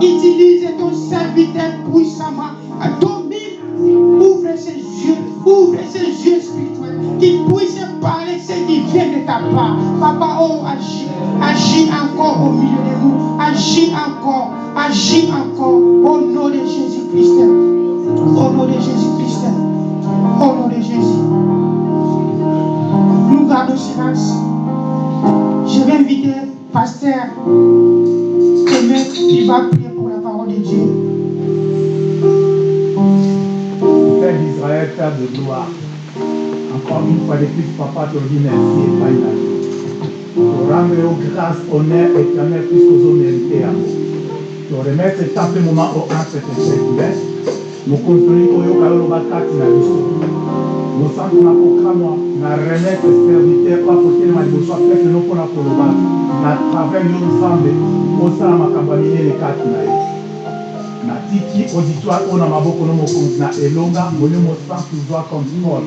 Utilise ton serviteur puissamment. Domine, ouvre ses yeux, ouvre ses yeux spirituels. Qu'il puisse parler ce qui vient de ta part. Papa, oh, agis, agis encore au milieu de nous. Agis encore, agis encore. fois de plus, papa te dit merci et pas une au grâce, honneur éternel, puisqu'aux hommes mérités à vous. Te remettre cet après moment au acte de cette mokonsoli oyo kaloba kati na biso mosantu na kokama na remettre serviteur akotelema liboso apeseno mpona koloba na travers yo nzambe osala makambo ya minene kati na ye natiki auditoire oyo na maboko no mokonzi na elonga. Molimo santu zwa comme mort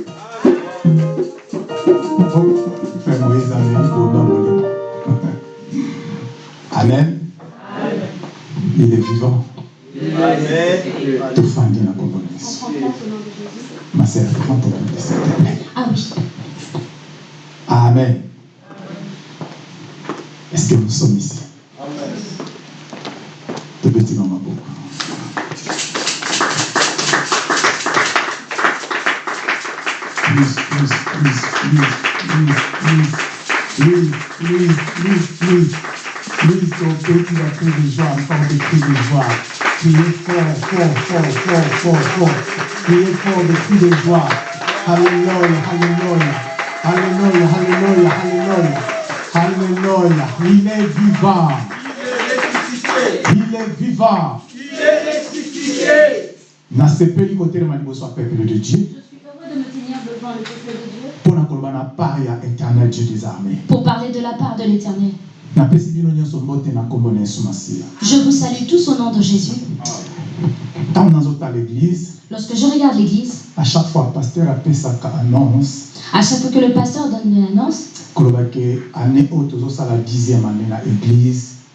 Amen. Tout fan de la Ma sœur, prends ton s'il te plaît. Ah oui. Amen. Est-ce que nous sommes ici? Amen. Te petit maman beaucoup. please, please, please, please, please, please, please, please, please, please don't take the cri de joie, encore des cris de joie. Il est fort, fort, fort, fort, fort, fort. Il est fort de tous les voix. Alléluia, Alléluia. Alléluia, Alléluia, Alléluia. Alléluia. Il est vivant. Il est vivant. Il est ressuscité. Dans ce pays, côté de Maniboso, peuple de Dieu. Pour parler de la de Dieu. Pour parler de la part de l'éternel. Je vous salue tous au nom de Jésus. Lorsque je regarde l'Église, à chaque fois pasteur annonce. à chaque fois que le pasteur donne une annonce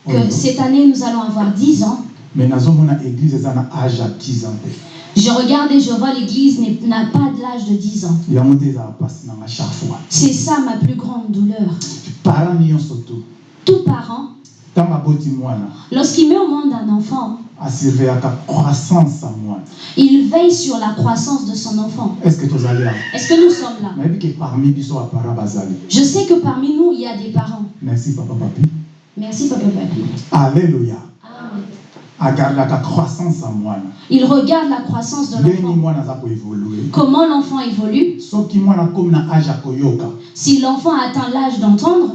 que cette année nous allons avoir 10 ans, mais nazomona église eza na âge ya 10 ans te. Je regarde et je vois l'Église n'a pas de l'âge de 10 ans. C'est ça ma plus grande douleur. Tout parent, lorsqu'il met au monde un enfant, il veille sur la croissance de son enfant. est ce que Est-ce que nous sommes là? Je sais que parmi nous, il y a des parents. merci papa papi Merci, Papa Papi. alleluya Amen. Il regarde la croissance de l'enfant. Comment l'enfant évolue? Si l'enfant atteint l'âge d'entendre,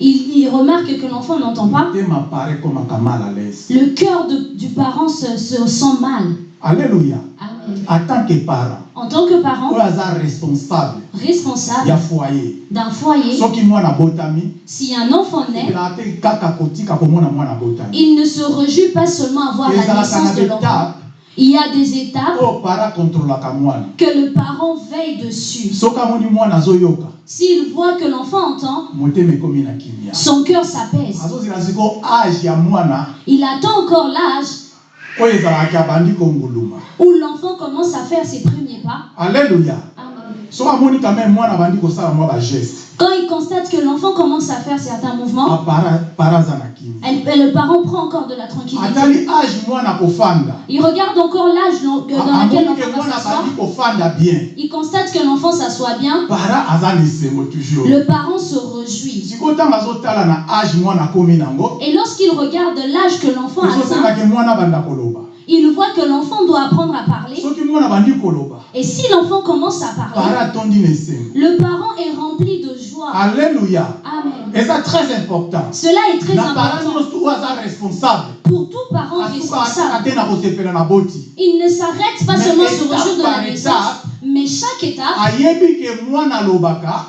il, il remarque que l'enfant n'entend pas. Le cœur de- du parent se, se sent mal. Alleluya Amen. en tant que parent En tant que parent oyo aza responsable responsable ya foyer d'un foyer, si un enfant naît, il ne se réjouit pas seulement à voir la naissance de l'enfant. Il y a des étapes mwana que le parent veille dessus. S'il voit que l'enfant entend, son cœur s'apaise. Il attend encore l'âge où l'enfant commence à faire ses premiers pas. alleluya Amen. Quand il constate que l'enfant commence à faire certains mouvements, kimia elle- elle- le parent prend encore de la tranquillité. Il regarde encore l'âge dans, dans lequel l'enfant bien Il constate que l'enfant s'assoit bien. Le parent se réjouit. Et lorsqu'il regarde l'âge que l'enfant atteint, il voit que l'enfant doit apprendre à parler. Et si l'enfant commence à parler, le parent est rempli de joie. alleluya Amen. eza très important Cela est très important pour tout parent responsable. Il ne s'arrête pas Mais seulement sur le jour de la naissance, mais chaque étape,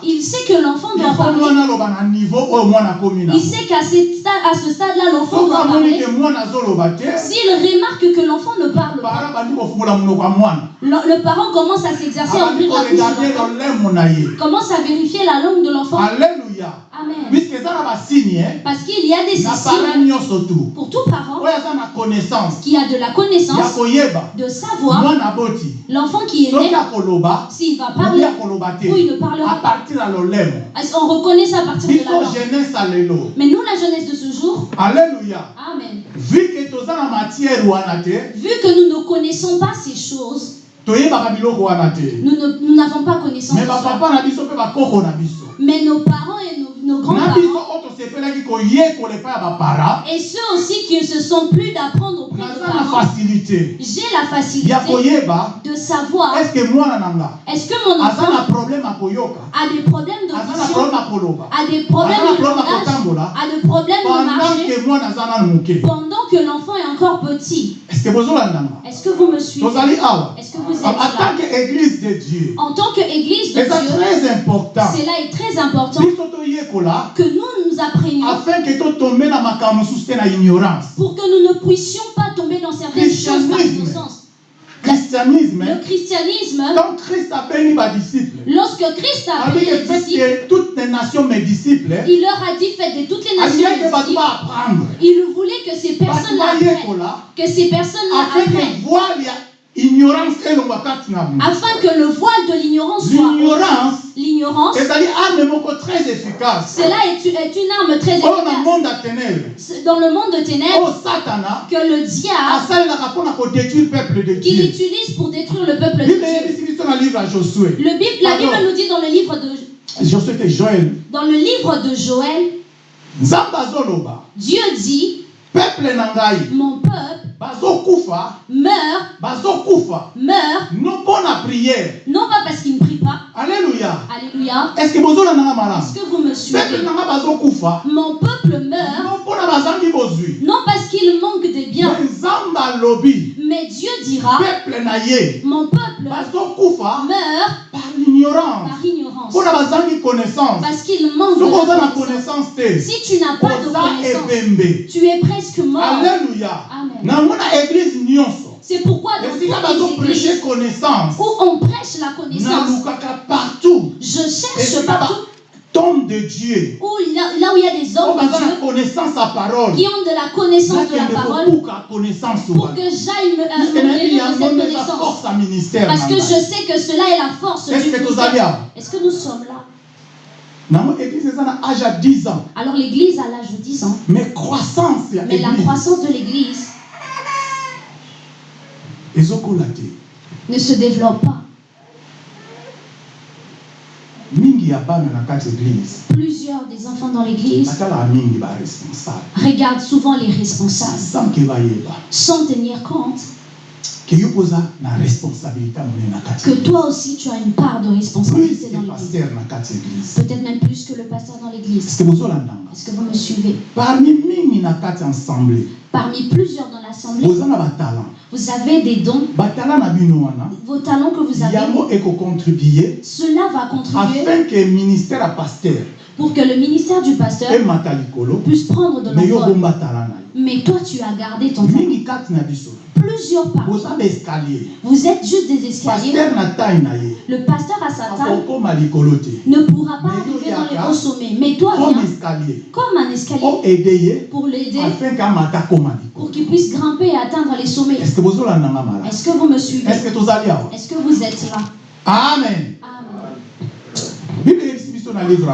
il sait que l'enfant doit parler. Il sait qu'à ce stade-là, l'enfant doit parler. S'il remarque que l'enfant ne parle pas, le, parent commence à s'exercer na ye commence à vérifier la langue de l'enfant. alleluya Amen. Eh, Parce qu'il y a des signes pour tout parent qui a de la connaissance, de savoir l'enfant qui est né, s'il va parler ou il ne parlera pas. qu'on reconnaît ça à partir de la langue Mais nous, la jeunesse de ce jour, alleluya Amen. vu que nous ne connaissons pas ces choses, nous n'avons pas connaissance Mais nos parents et nos, grands-parents, et ceux aussi qui ne se sont plus d'apprendre auprès de parents, j'ai la facilité de savoir estce que mon enfant a des problèmes d'audition, a des problèmes de langage, a des problèmes de moke pendant que l'enfant est encore petit. estce que vous me suivez? Est-ce que vous êtes en là? tant qu'église de dieu. En tant qu'Église de Dieu, très important. cela est très important que nous nous apprenions afin mosusu te na ignorance pour que nous ne puissions pas tomber dans certaines choses par Christianisme. innocence. christianisme Le christianisme, quand christ abengi badisciple lorsque Christ a abiki les disciples, que toutes les nations mes disciples il leur a dit faites de toutes les nations bato disciples. Il voulait que ces personnes-là que ces personnes-là afin que apprennent, ignorance afin que le voile de l'ignorance soit l'ignorance l'ignorance. moko très efficace Cela est, est une arme très na efficace. Dans le monde de ténèbres, satana que le diable, qu'il utilise pour détruire le peuple de Dieu. Le Bible, la Bible nous dit dans le livre de, joel dans le livre de Joël, Dieu dit, peuple mon peuple bazokufa. Meurt, bazokufa. Meurt, non mpo na prière. Non pas parce qu'il ne prie pas, alléluia, est ce que bozolandanga malamu? Est-ce que vous me suivez? peuple na bazokufa. Mon peuple meurt, non mpo na bazangi bozwi. Non parce qu'il manque de biens, me nzambe alobi mais Dieu dira, peuple na ye. mon peuple bazokufa. meurt par ignorance par ignorance. mpona bazangi connaissance. Parce qu'il manque de na connaissance. Si tu n'as pas de connaissance, tu es presque mort. alleluya Amen. C'est pourquoi dans les églises où on prêche la connaissance, je cherche partout. batombe de dieu. Où là, là où il y a des hommes de Dieu connaissance parole. qui ont de la connaissance de la parole pour que j'aille me, euh, de cette eza connaissance. Parce que je sais que cela est la force du ministère. Est-ce que nous sommes là? Nango église eza na âge ya 10 ans. Alors l'église à l'âge de 10 ans, mais croissance mais la croissance de l'église ne se développe pas. Plusieurs des enfants dans l'église regardent souvent les responsables. Sans tenir compte que toi aussi tu as une part de responsabilité dans l'église. Peut-être même plus que le pasteur dans l'église. est-ce que vous me suivez? Parmi mingi na kati assemblée Parmi plusieurs dans l'assemblée, vous avez des dons, vos talents que vous avez. Cela va contribuer afin que ministère ya paster pour que le ministère du pasteur puisse prendre de l'envol. Mais toi, tu as gardé ton biso. Plusieurs baescalier Vous êtes juste des escaliers. Le pasteur à sa taille. Ne pourra pas arriver dans les hauts sommets. Mais toi, viens. comme un escalier. Pour l'aider, pour qu'il puisse grimper et atteindre les sommets. est-ce que vous me suivez? Est-ce que vous êtes là? Amen. Amen. Bible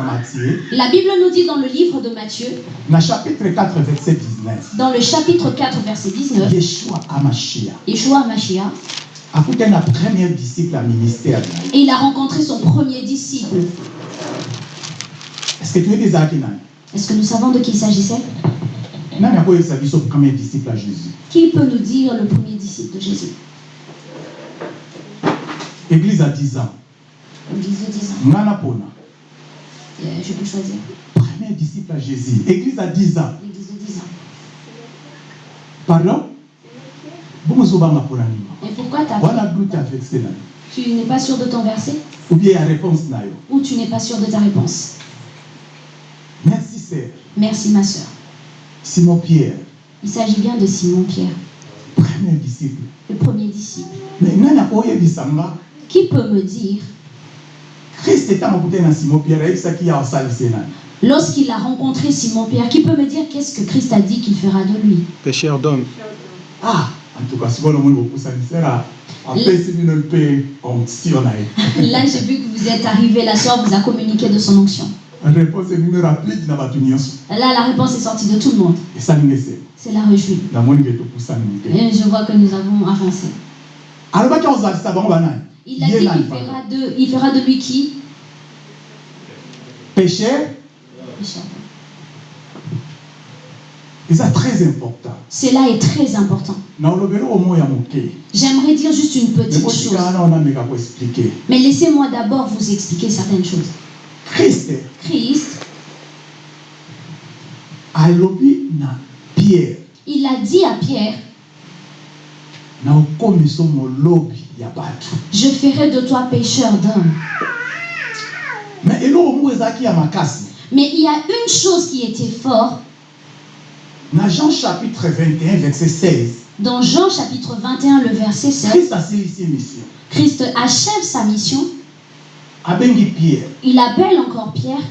La Bible nous dit dans le livre de Matthieu, na chapitre 4 verset 19 dans le chapitre 4, verset 19, yeshua Mashiach, et il a rencontré son premier disciple. est-ce que nous savons de qui il s'agissait? Qui peut nous dire le premier disciple de Jésus? Église à 10 ans. L'église de 10 ans. nga na mpona Euh, Je peux choisir. premier disciple à jésus. Église à 10 ans. L'église de 10 ans. pardon? Et pourquoi t'as wana doute avec cela tu n'es pas sûr de ton verset? Ou bien ya réponse ou tu n'es pas sûr de ta réponse? Merci sœur. Merci ma soeur. simon pierre. Il s'agit bien de Simon-Pierre, premier disciple. Le premier disciple. mais Qui peut me dire, simon pierre lorsqu'il a rencontré Simon-Pierre, qui peut me dire qu'est-ce que Christ a dit qu'il fera de lui? Pécheur d'homme. ah bino mpe onction na ye Là, j'ai vu que vous êtes arrivé, la soeur vous a communiqué de son onction. Là, la réponse est sortie de tout le monde. ke topusani te Et je vois que nous avons avancé. Il a dit qu'il fera de, il fera de lui qui? Pécher eza très important. Cela est très important. J'aimerais dire juste une petite chose. Mais laissez-moi d'abord vous expliquer certaines choses. Christ, pierre. Il a dit à Pierre, je ferai de toi pécheur d'hommes. me eloko moko ezalaki ya makasi Mais il y a une chose qui était forte na jean chapitre 21 verset 16 dans Jean chapitre 21, le verset 7. kriste asilisi mission Christ achève sa mission. Il appelle encore Pierre,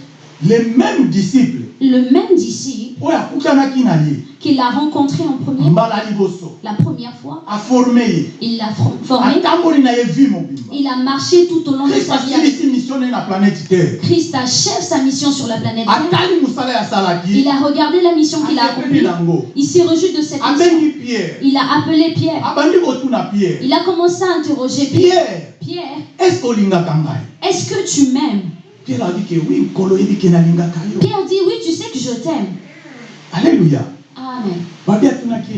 le même disciple le même disciple qu'il a rencontré en premier, la première fois. aforme ye Il l'a for- formé. Il a marché tout au long de sa vie. Christ achève sa mission sur la planète Terre. Il a regardé la mission qu'il a accomplie. Il s'est reçu de cette mission. Il a appelé Pierre. Il a commencé à interroger Pierre. pierre est-ce que tu m'aimes? Pierre oyebi ke nalingaka yo. Pierre dit oui, tu sais que je t'aime. alléluia. Amen.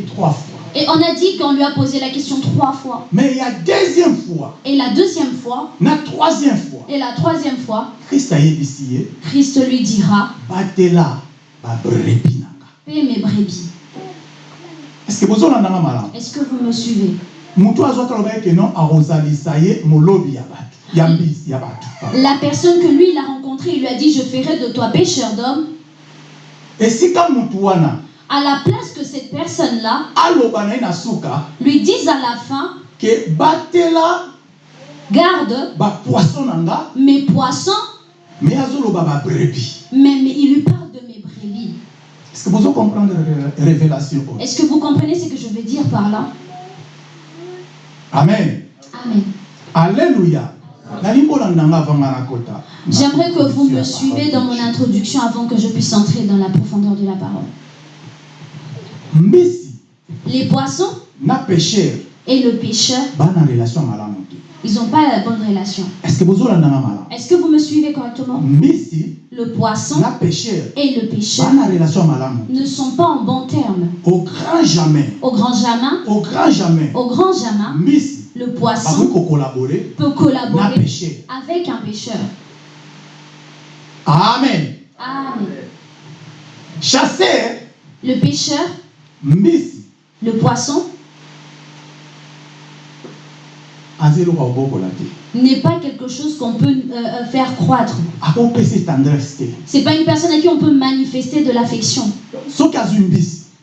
trois fois. Et on a dit qu'on lui a posé la question trois fois. mais ya deuxième fois. Et la deuxième fois, na troisième fois. Et la troisième fois, kriste ayebisi ye Christ lui dira batela Paix mes brebis. est ce que malamu Est-ce que vous me suivez? La personne que lui, il a rencontrée, il lui a dit, je ferai de toi motu wana À la place que cette personne-là lui dise à la fin, batela garde mes poissons, mais, mais il lui parle de mes brebis. est-ce que révélation? Oyo Est-ce que vous comprenez ce que je veux dire par là? Amen. Amen. alléluia J'aimerais que vous me suivez dans mon introduction avant que je puisse entrer dans la profondeur de la parole. Les poissons et le te ils n'ont pas la bonne relation. est-ce que vous me suivez correctement? Le poisson et le malamu ne sont pas en bons termes. au grand jamais. Au grand jamin, au grand jamais. Au grand jamin, mbisi le poisson peut collaborer avec un pêcheur. amen Amen. chasseur Le pêcheur, mbisi le poisson, n'est pas quelque chose qu'on peut euh, euh, faire croître. C'est pas une personne à qui on peut manifester de l'affection.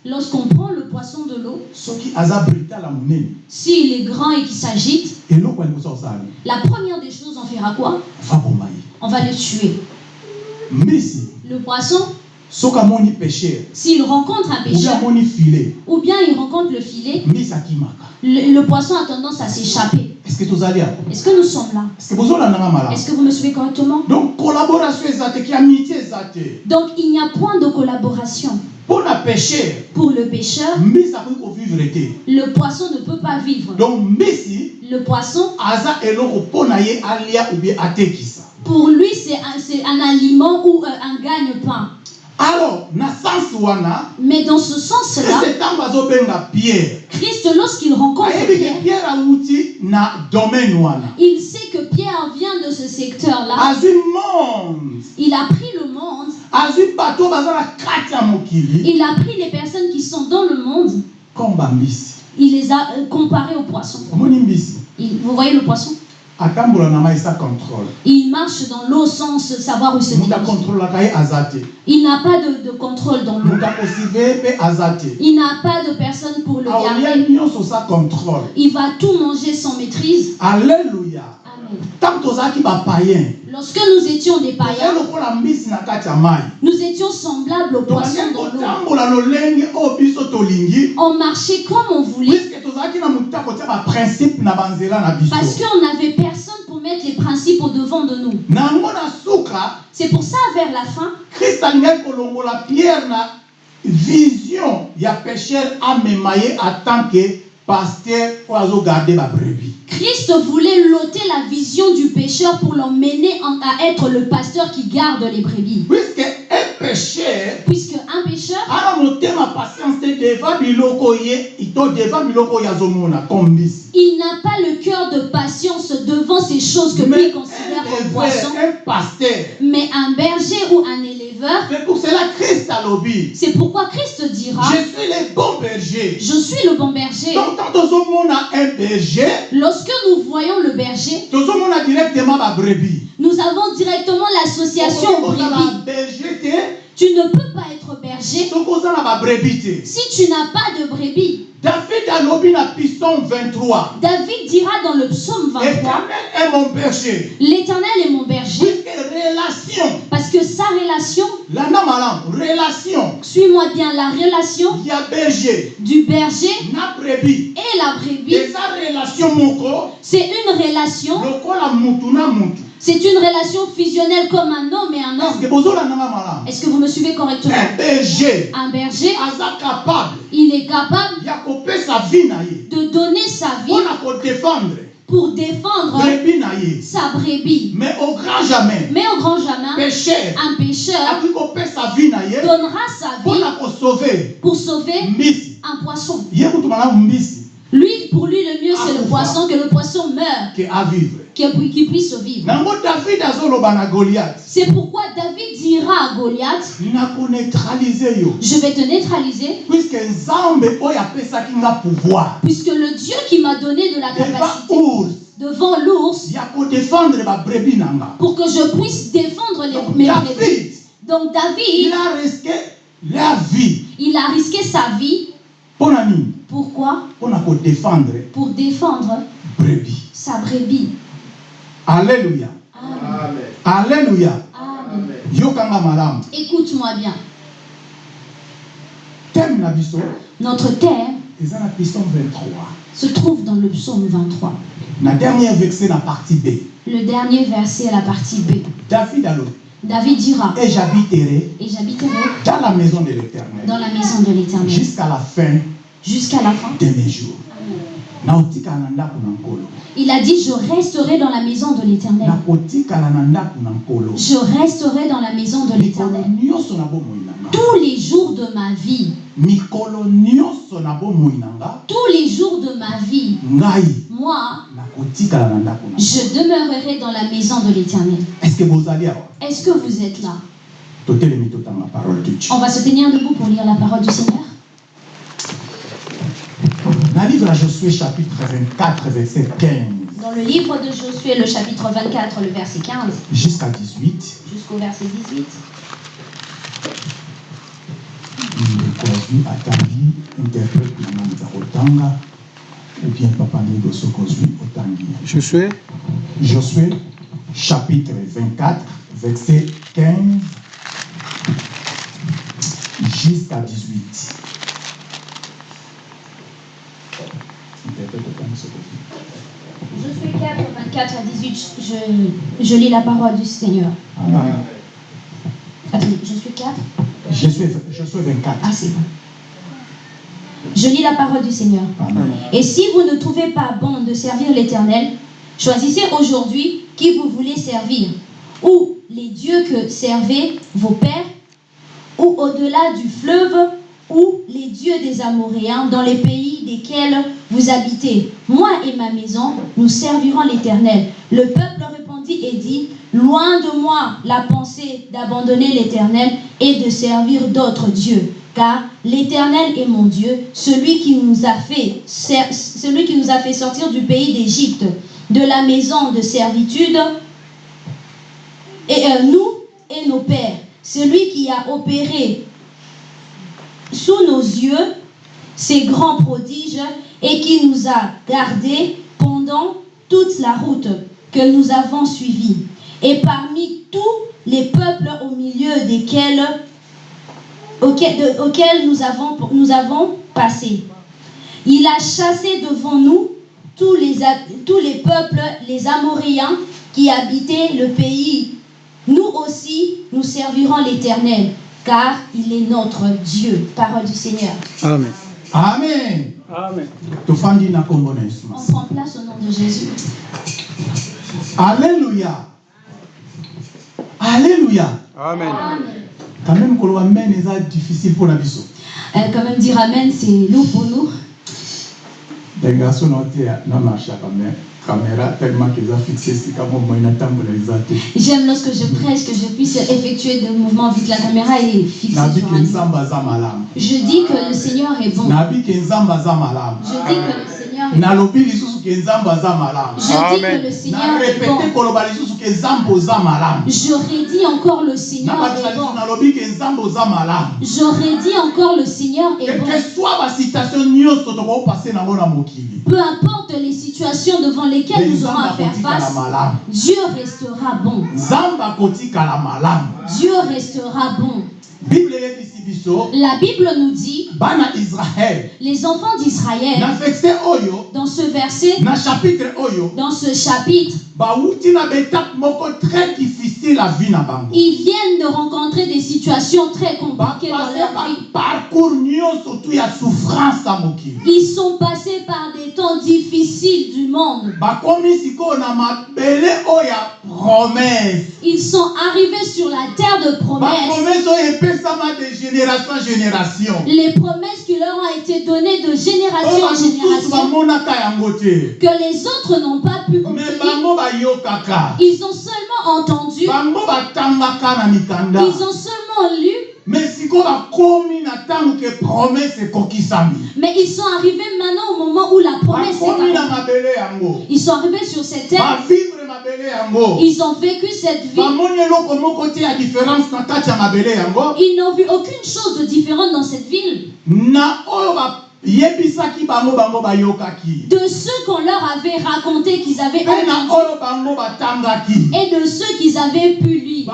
Lorsqu'on prend le poisson de l'eau, s'il est grand et qu'il s'agite, la première des choses, on fera quoi? On va le tuer. Le poisson, s'il rencontre un pêcheur, ou bien il rencontre le filet, le, le poisson a tendance à s'échapper. est ce que awa Est-ce que nous sommes là? Est Est-ce que vous me suivez correctement? Donc collaboration Donc il n'y a point de collaboration. Pour le pêcheur, mbisi akoki kovivre te le poisson ne peut pas vivre. donc mbisi Le poisson, pour lui, c'est un, un aliment ou euh, un gagne-pain. Alors Mais dans ce sens-là, Christ, lorsqu'il rencontre Pierre, il sait que Pierre vient de ce secteur-là. Il a pris le monde, il a pris les personnes qui sont dans le monde, il les a euh, comparées aux poissons. vous voyez le poisson? Il marche dans l'eau sans savoir où se dirige. Il n'a pas de, de contrôle dans l'eau. Il n'a pas de personne pour le aolia garder. Il va tout manger sans maîtrise. alleluya Lorsque nous étions des païens, nous étions semblables aux poissons dans l'eau. On marchait comme on voulait. Parce qu'on n'avait personne pour mettre les principes au devant de nous. C'est pour ça, vers la fin, alingaki kolongola pierre vision ya pécher amema ye en tant que paster oyo azogarde babrebi Christ voulait loter la vision du pécheur pour l'emmener en- à être le pasteur qui garde les brebis. Puisque un pécheur, il n'a pas le cœur de patience devant ces choses que lui considère comme un poisson. Mais un berger ou un éleveur, c'est pour cela christ alobi c'est pourquoi Christ dira, je suis le bon berger. je suis le bon berger. donc un berger Lorsque nous voyons le berger, nous avons directement l'association brebis. Tu ne peux pas être berger si tu n'as pas de brebis. david alobi na piston 23 David dira dans le psaume 23, éternel est mon berger. L'Éternel est mon berger, relation. Parce que sa relation, landa malamu relation. suis-moi bien, la relation ya berger. du berger na brebi et la brebis, eza relation moko c'est une relation, lokola mutu na mutu c'est une relation fusionnelle comme un homme et un homme. Est-ce que vous me suivez correctement? Un berger. Un berger, il est capable de donner sa vie pour défendre. sa brebis. mais au grand jamais. Mais au grand pécher un pécheur donnera sa vie pour sauver. un poisson. Lui, pour lui, le mieux, c'est le poisson, que le poisson meure, ke avivre qu'il qu'il puisse vivre. C'est pourquoi David dira à Goliath, je vais te neutraliser, puisque le Dieu qui m'a donné de la capacité, devant l'ours pour que je puisse défendre les, Donc, mes brebis. david Donc il David, a risqué la vie. il a risqué sa vie. mpo na nini? Pourquoi? Mpona kodefendre Pour défendre brebi sa brebis. alleluya Amen. alleluya Amen. yokanga malamu Écoute-moi bien. na biso Notre thème eza na pison 23 se trouve dans le psaume 23. na dernier verset na partie b Le dernier verset, la partie B. david David dira et j'habiterai Et j'habiterai dans la maison de l'éternel dans la maison de l'Éternel jusqu'à la fin jusqu'à la fin. de mes jours. Il a dit Je resterai dans la maison de l'Éternel. Je resterai dans la maison de l'Éternel. Tous les jours de ma vie, tous les jours de ma vie, moi, je demeurerai dans la maison de l'Éternel. est ce que bozali awa Est-ce que vous êtes là? On va se tenir debout pour lire la parole du Seigneur. Na livre ya josué chapitre 24 verset 15 Dans le livre de Josué, le chapitre 24, le verset 15 jusqu'à 18 jusqu'au verset 18. ndeko azwi atangi interprète na ngai za kotanga ou bien papa otangi Josué? Josué chapitre 24 verset 15 jusqu'à 18 4, 24 à 18, je, je lis la parole du Seigneur. Amen. Attendez, Josué 4 Josué, Josué 24 Ah, c'est bon. Je lis la parole du Seigneur. Amen. Et si vous ne trouvez pas bon de servir l'Éternel, choisissez aujourd'hui qui vous voulez servir, ou les dieux que servaient vos pères, ou au-delà du fleuve, ou les dieux des Amoréens dans les pays desquels vous habitez. Moi et ma maison, nous servirons l'Éternel. Le peuple répondit et dit, Loin de moi la pensée d'abandonner l'Éternel et de servir d'autres dieux. Car l'Éternel est mon Dieu, celui qui nous a fait, celui qui nous a fait sortir du pays d'Égypte, de la maison de servitude, et euh, nous et nos pères, celui qui a opéré sous nos yeux ces grands prodiges et qui nous a gardés pendant toute la route que nous avons suivie. Et parmi tous les peuples au milieu desquels auxquels, nous, avons, passé. Il a chassé devant nous tous les, tous les peuples, les Amoréens qui habitaient le pays. Nous aussi, nous servirons l'Éternel, car il est notre Dieu. Parole du Seigneur. Amen. amen Amen. On prend place au nom de Jésus. alléluia alléluia Amen. Amen. quand même koloba mene eza difficile mpona biso Euh, quand même dire Amen, c'est lourd pour nous. dengaso na oteya na marche ya camé- J'aime lorsque je prêche que je puisse effectuer des mouvements que la caméra est fixée sur un Je dis que le Seigneur est bon. Je dis que le Seigneur est bon. Je dis que le Seigneur est bon. J'aurais dit encore le Seigneur est bon. J'aurais dit encore le Seigneur est bon. Peu importe les situations devant lesquelles nous aurons à faire face, Dieu restera bon. Dieu restera bon. La Bible nous dit, les enfants d'Israël, dans ce verset, dans ce chapitre, ils viennent de rencontrer des situations très compliquées dans leur vie. Ils sont passés par des temps difficiles du monde. Ils sont arrivés sur la terre de promesses. Les promesses qui leur ont été données de génération en génération, que les autres n'ont pas pu obtenir. Ils ont seulement entendu, ils ont seulement lu, Mais ils sont arrivés maintenant au moment où la promesse est Ils sont arrivés sur cette terre. Ils ont vécu cette vie. Ils n'ont vu aucune chose de différente dans cette ville. Na oyo de ceux qu'on leur avait raconté qu'ils avaient entendu. et de ceux qu'ils avaient pu lire.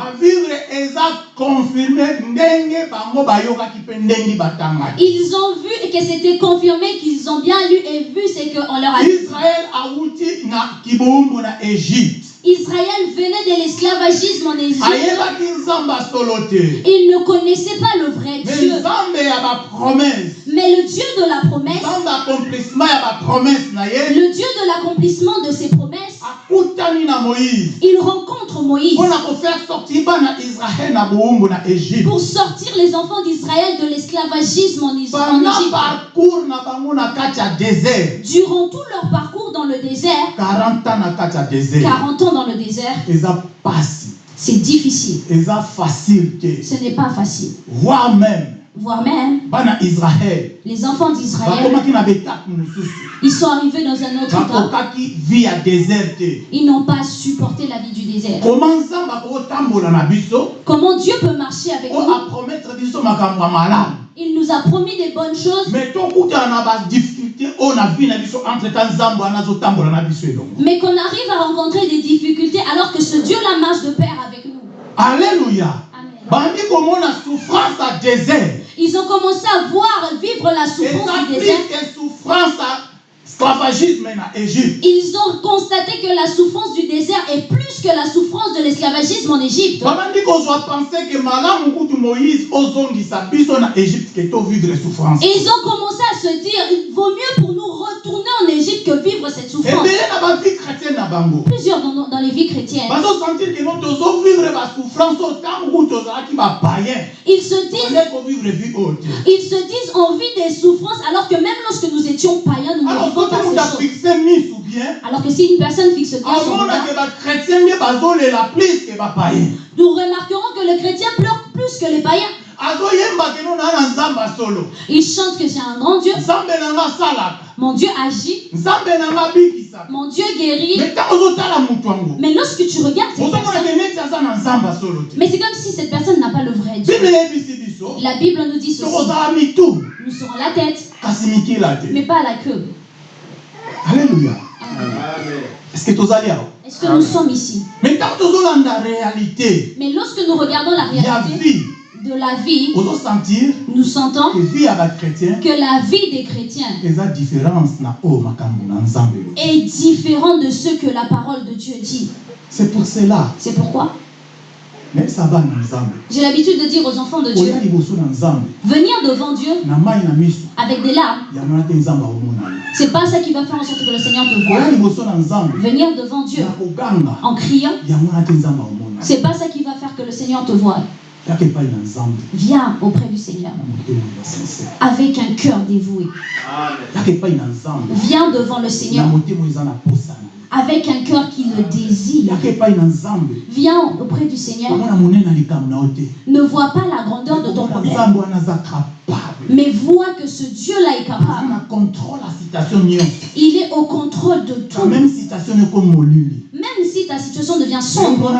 Ils ont vu et que c'était confirmé qu'ils ont bien lu et vu ce qu'on leur a dit. awuti na kibumbu na egypte Israël venait de l'esclavagisme en Égypte. Ils ne connaissaient pas le vrai Dieu. Mais le Dieu de la promesse, le Dieu de l'accomplissement de ses promesses, il rencontre Moïse. Pour sortir les enfants d'Israël de l'esclavagisme en Égypte. Durant tout leur parcours dans le désert, 40 ans na kati ya désert. 40 ans dans le désert, c'est difficile. Ce n'est pas facile. voire même Voire même, les enfants d'Israël, ils sont arrivés dans un autre état. Ils n'ont pas supporté la vie du désert. Comment Dieu peut marcher avec nous? Il nous a promis des bonnes choses, elongo. Mais qu'on arrive à rencontrer des difficultés alors que ce Dieu-là marche de pair avec nous. alleluya Ils ont commencé à voir vivre la souffrance du désert. Ils ont constaté que la souffrance du désert est plus que la souffrance de l'esclavagisme en Égypte. ils ont commencé à se dire, il vaut mieux pour nous retourner en Égypte que vivre cette souffrance. Plusieurs dans, les vies chrétiennes, ils se disent, ils se disent on vit des souffrances alors que même lorsque nous étions païens, nous alors Alors que si une personne fixe bien son nous remarquerons que le chrétien pleure plus que les païens. azoyemba keno na na nzambe asolo Il chante que c'est un grand Dieu. Mon Dieu agit, mon Dieu guérit. Mais lorsque tu regardes cette personne, mais c'est comme si cette personne n'a pas le vrai Dieu. La Bible nous dit ceci. Nous serons la tête, mais pas la queue. Alleluya est-ce que Est-ce que nous sommes ici? Me ntango tozolanda réalité Mais lorsque nous regardons la réalité vie. de la vie, nous sentons que la vie des chrétiens est différente de ce que la parole de Dieu dit. c'est pour cela. C'est pourquoi? J'ai l'habitude de dire aux enfants de Dieu, venir devant Dieu avec des larmes, c'est pas ça qui va faire en sorte que le Seigneur te nzambe. Venir devant Dieu en criant, c'est pas ça qui va faire que le Seigneur te nzambe. Viens auprès du Seigneur. Avec un cœur dévoué. Viens devant le Seigneur avec un cœur qui le désire. Viens auprès du Seigneur. Ne vois pas la grandeur de ton problème, mais vois que ce Dieu-là est capable. Il est au contrôle de tout. même si ta situation devient sombre,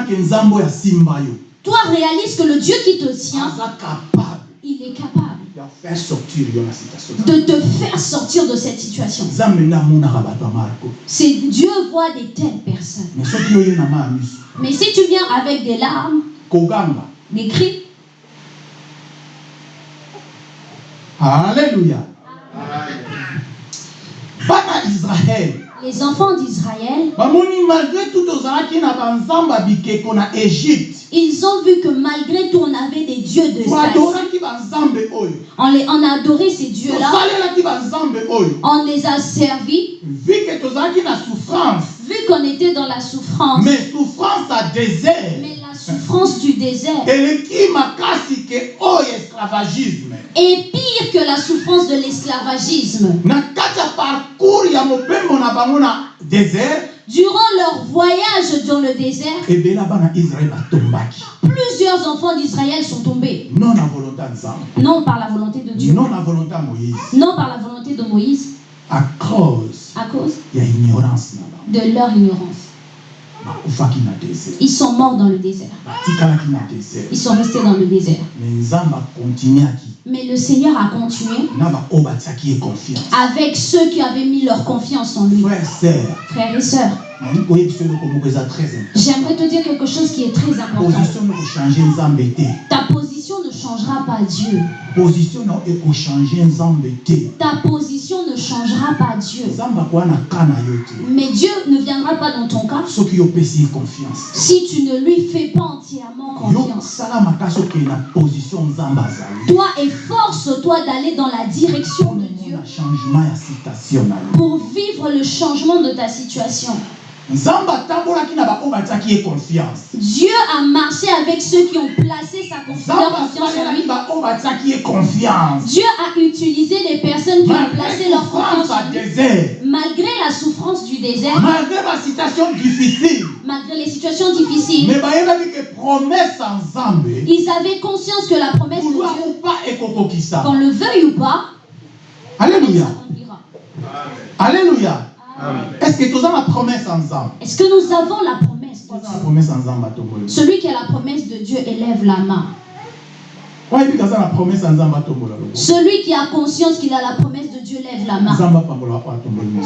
toi réalise que le Dieu qui te tient, il est capable de te faire sortir de cette situation. C'est Dieu voit des telles personnes. mais si tu viens avec des larmes, des cris, alleluya bana israele les enfants d'Israël, ils ont vu que malgré tout, on avait des dieux de On, les, on a adoré ces dieux-là, on les a servis, vu qu'on était dans la souffrance. mais souffrance ya désert. Mais souffrance du désert. Esclavagisme est pire que la souffrance de l'esclavagisme. Durant leur voyage dans le désert, israele batombaki plusieurs enfants d'Israël sont tombés. non par la volonté de Dieu, non na volonté ya moïse. Non par la volonté de Moïse, à cause à cause de leur ignorance. Ils sont morts dans le désert. Ils sont restés dans le désert. Mais le Seigneur a continué avec ceux qui avaient mis leur confiance en lui. Frères et sœurs, j'aimerais te dire quelque chose qui est très important. Ta position ne changera pas Dieu. position Ta position ne changera pas Dieu. Mais Dieu ne viendra pas dans ton cas confiance si tu ne lui fais pas entièrement confiance. position Toi, efforce-toi d'aller dans la direction de Dieu pour vivre le changement de ta situation. Dieu a marché avec ceux qui ont placé sa confiance en lui. Dieu a utilisé les personnes qui ont placé leur confiance en lui. désert. Malgré la souffrance du désert, malgré basitation difficile. Malgré les situations difficiles, ils avaient conscience que la promesse de Dieu, qu'on le veuille ou pas, s'accomplira. alleluya est-ce que toza na promese ya nzambe Est-ce que nous avons la promesse de Dieu? Celui qui a la promesse de Dieu élève la main. Celui qui a conscience qu'il a la promesse de Dieu lève la main.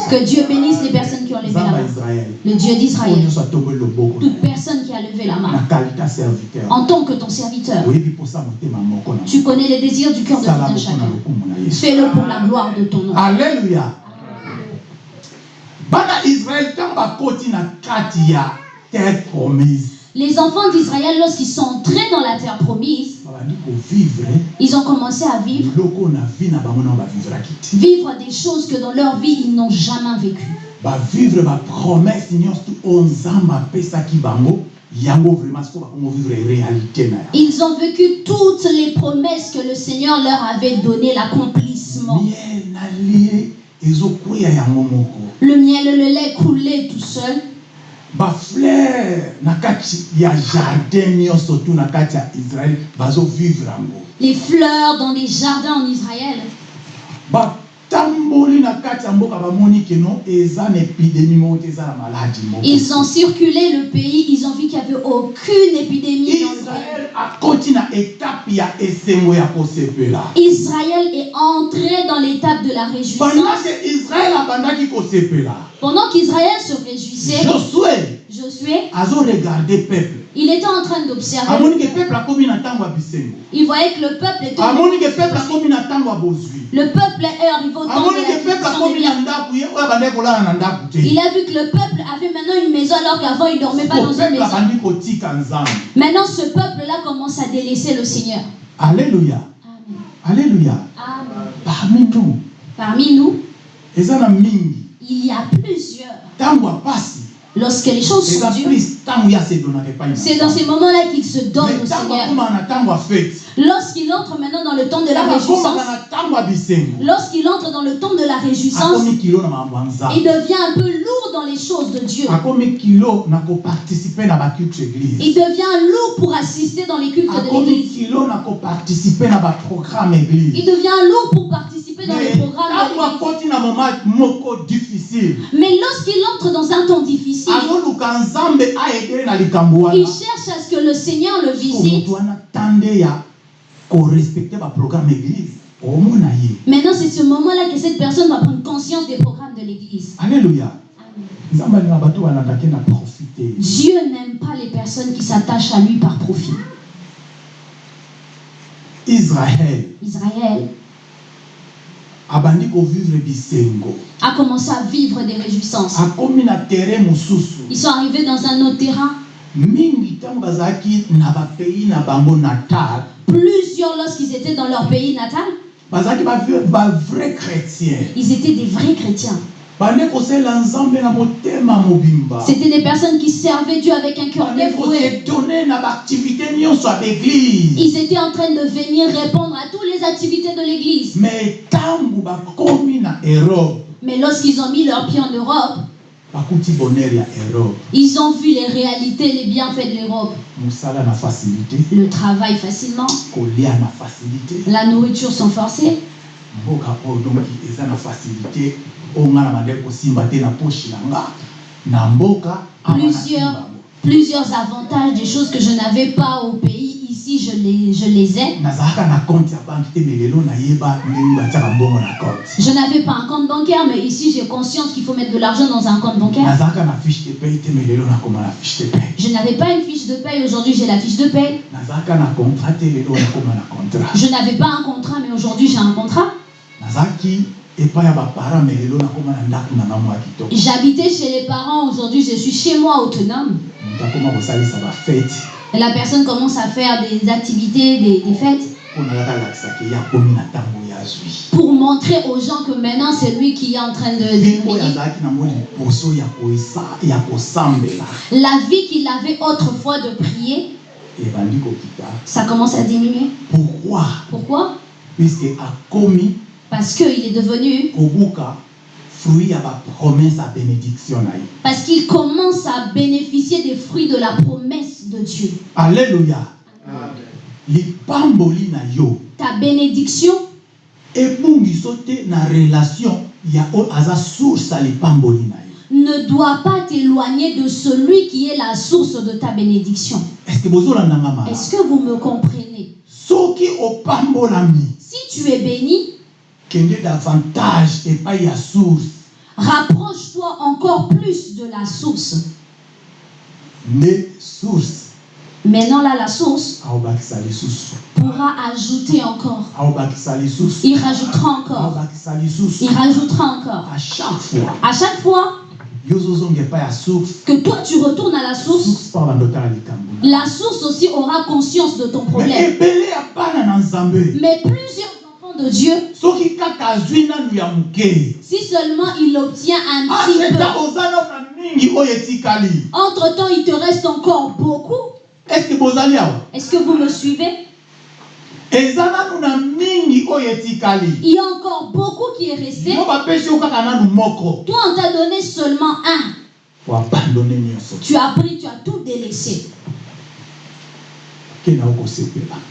Que Dieu bénisse les personnes qui ont levé la main. Le Dieu d'Israël. Toute personne qui a levé la main. En tant que ton serviteur, tu connais les désirs du cœur de tout un chacun. Fais-le pour la gloire de ton nom. alleluya bana israele ntango bakoti na kati ya terre promise Les enfants d'Israël, lorsqu'ils sont entrés dans la terre promise, kovivre ils ont commencé à vivre, vivre des choses que dans leur vie, ils n'ont jamais vécues. bavivre bapromese nyonso oyo nzambe apesaki bango yango vraiment siko bakongo vivre réalité na yango Ils ont vécu toutes les promesses que le Seigneur leur avait données, l'accomplissement. miel Le miel et le lait coulaient tout seul. bafleur na kati ya jardin na kati ya israele bazovivre yango Les fleurs dans les jardins en Israël. Ils ont circulé le pays, ils ont vu qu'il n'y avait aucune épidémie Israël est entré dans l'étape de la réjouissance. Pendant qu'Israël se réjouissait, Josué, peuple il était en train d'observer. Il voyait que le peuple était. Le peuple est arrivé au temps de Il a vu que le peuple avait maintenant une maison alors qu'avant il ne dormait pas dans une maison. Maintenant ce peuple-là commence à délaisser le Seigneur. Amen. alleluya Amen. parmi nous Parmi nous, il y a plusieurs. Lorsque les choses sont dures, c'est dans ces moments-là qu'il se donne au Seigneur. Lorsqu'il entre maintenant dans le temps de la réjouissance, lorsqu'il entre dans le temps de la réjouissance, il devient un peu lourd dans les choses de Dieu. Il devient lourd pour assister dans les cultes de l'église. Il devient lourd pour participer dans les programmes de l'église. Mais lorsqu'il entre dans un temps difficile, il cherche à ce que le Seigneur le visite. Maintenant, c'est ce moment-là que cette personne va prendre conscience des programmes de l'église. profite Dieu n'aime pas les personnes qui s'attachent à lui par profit. Israël bisengo a commencé à vivre des réjouissances. Ils sont arrivés dans un autre terrain. Plusieurs, lorsqu'ils étaient dans leur pays natal, chrétien ils étaient des vrais chrétiens. mobimba C'était des personnes qui servaient Dieu avec un cœur bande dévoué. Ils étaient en train de venir répondre à toutes les activités de l'église. Mais lorsqu'ils ont mis leurs pieds en Europe, Ils ont vu les réalités, les bienfaits de l'Europe. Le travail facilement, la nourriture sans awa Plusieurs, plusieurs avantages, des choses que je n'avais pas au pays. Ici, je les, je les ai. Je n'avais pas un compte bancaire, mais ici, j'ai conscience qu'il faut mettre de l'argent dans un compte bancaire. Je n'avais pas une fiche de paye. Aujourd'hui, j'ai la fiche de paye. contrat Je n'avais pas un contrat, mais aujourd'hui, j'ai un contrat. J'habitais chez les parents. Aujourd'hui, je suis chez moi autonome. La personne commence à faire des activités, des, des fêtes, pour montrer aux gens que maintenant, c'est lui qui est en train de... de La vie qu'il avait autrefois de prier, ça commence à diminuer. pourquoi? Pourquoi? Parce qu'il est devenu... fruit ya bapromese ya bénédiction na ye Parce qu'il commence à bénéficier des fruits de la promesse de Dieu. alleluya lipamboli na yo. Ta bénédiction ebungiso te na relation ya oyo aza source ya lipamboli na yo ne doit pas t'éloigner de celui qui est la source de ta bénédiction. Est-ce que vous me comprenez? Si tu es béni, davantage epai ya source rapproche-toi encore plus de la source. nde source Maintenant là, la source lisusu pourra ajouter encore. lisusu Il rajoutera encore. lisusu Il rajoutera encore. à chaque fois À chaque fois que toi tu retournes à la source, la source aussi aura conscience de ton Mais problème. Mais plusieurs de Dieu, si seulement il obtient un petit aseta peu, entre-temps il te reste encore beaucoup. estce que vous me suivez? Il y a encore beaucoup qui est resté. Toi, on t'a donné seulement un. Tu as pris, tu as tout délaissé.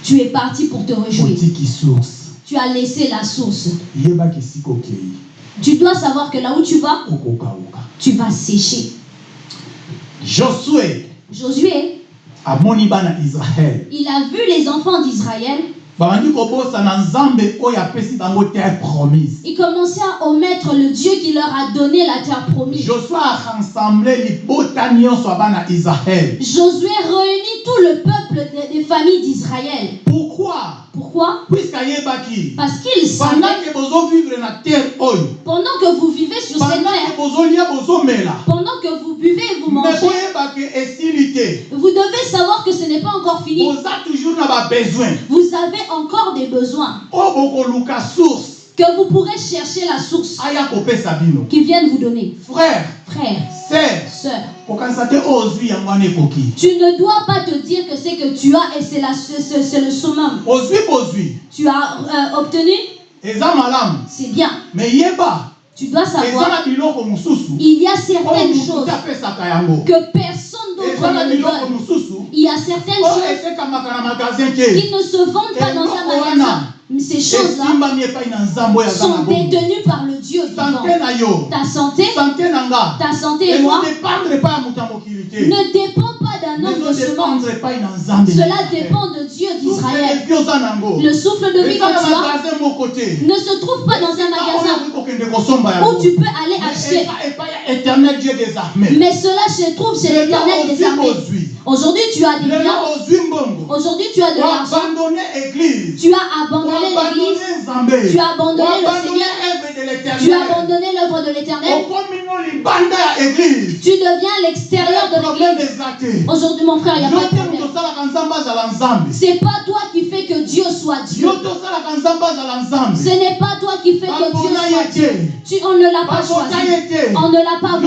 Tu es parti pour te réjouir. Tu as laissé la source. Tu dois savoir que là où tu vas, tu vas sécher. Josué, israele il a vu les enfants d'Israël. babandi kobosana nzambe oyo apesi bango terre promise Il commençait à omettre le Dieu qui leur a donné la terre promise. Josué réunit tout le peuple des familles d'Israël. Pourquoi? Pourquoi? Parce qu'ils oyo pendant que vous vivez sur cette terre, pendant que vous buvez et vous mangez, vous devez savoir que ce n'est pas encore fini. Vous avez encore des besoins. source Que vous pourrez chercher la source qui viennent vous donner. frère Frère, sœur tu ne dois pas te dire que c'est que tu as et c'est le summum. Tu as euh, obtenu, c'est bien. yeba Tu dois savoir, il y a certaines choses que personne d'autre ne donne. Il y a certaines oyo choses qui ne se vendent pas dans un magasin. Ces choses-là sont détenues par le Dieu vivant. Ta santé, ta santé et moi ezodépendre epai ya ne pas de Cela dépend de Dieu d'Israël. Le souffle de vie que tu as ne se trouve pas dans un magasin où tu peux aller acheter. Mais cela se trouve chez l'éternel des armées. Aujourd'hui, tu as des biens. Aujourd'hui, tu as de l'argent. Tu as abandonné l'église. Tu as abandonné le Seigneur. Tu as abandonné l'œuvre de l'éternel. Tu deviens l'extérieur de l'église. Aujourd'hui, mon frère, il n'y a pas de problème. C'est pas toi qui fais que Dieu soit Dieu. Ce n'est pas toi qui fais que Dieu soit Dieu. Tu, on ne l'a pas choisi. On ne l'a pas voté.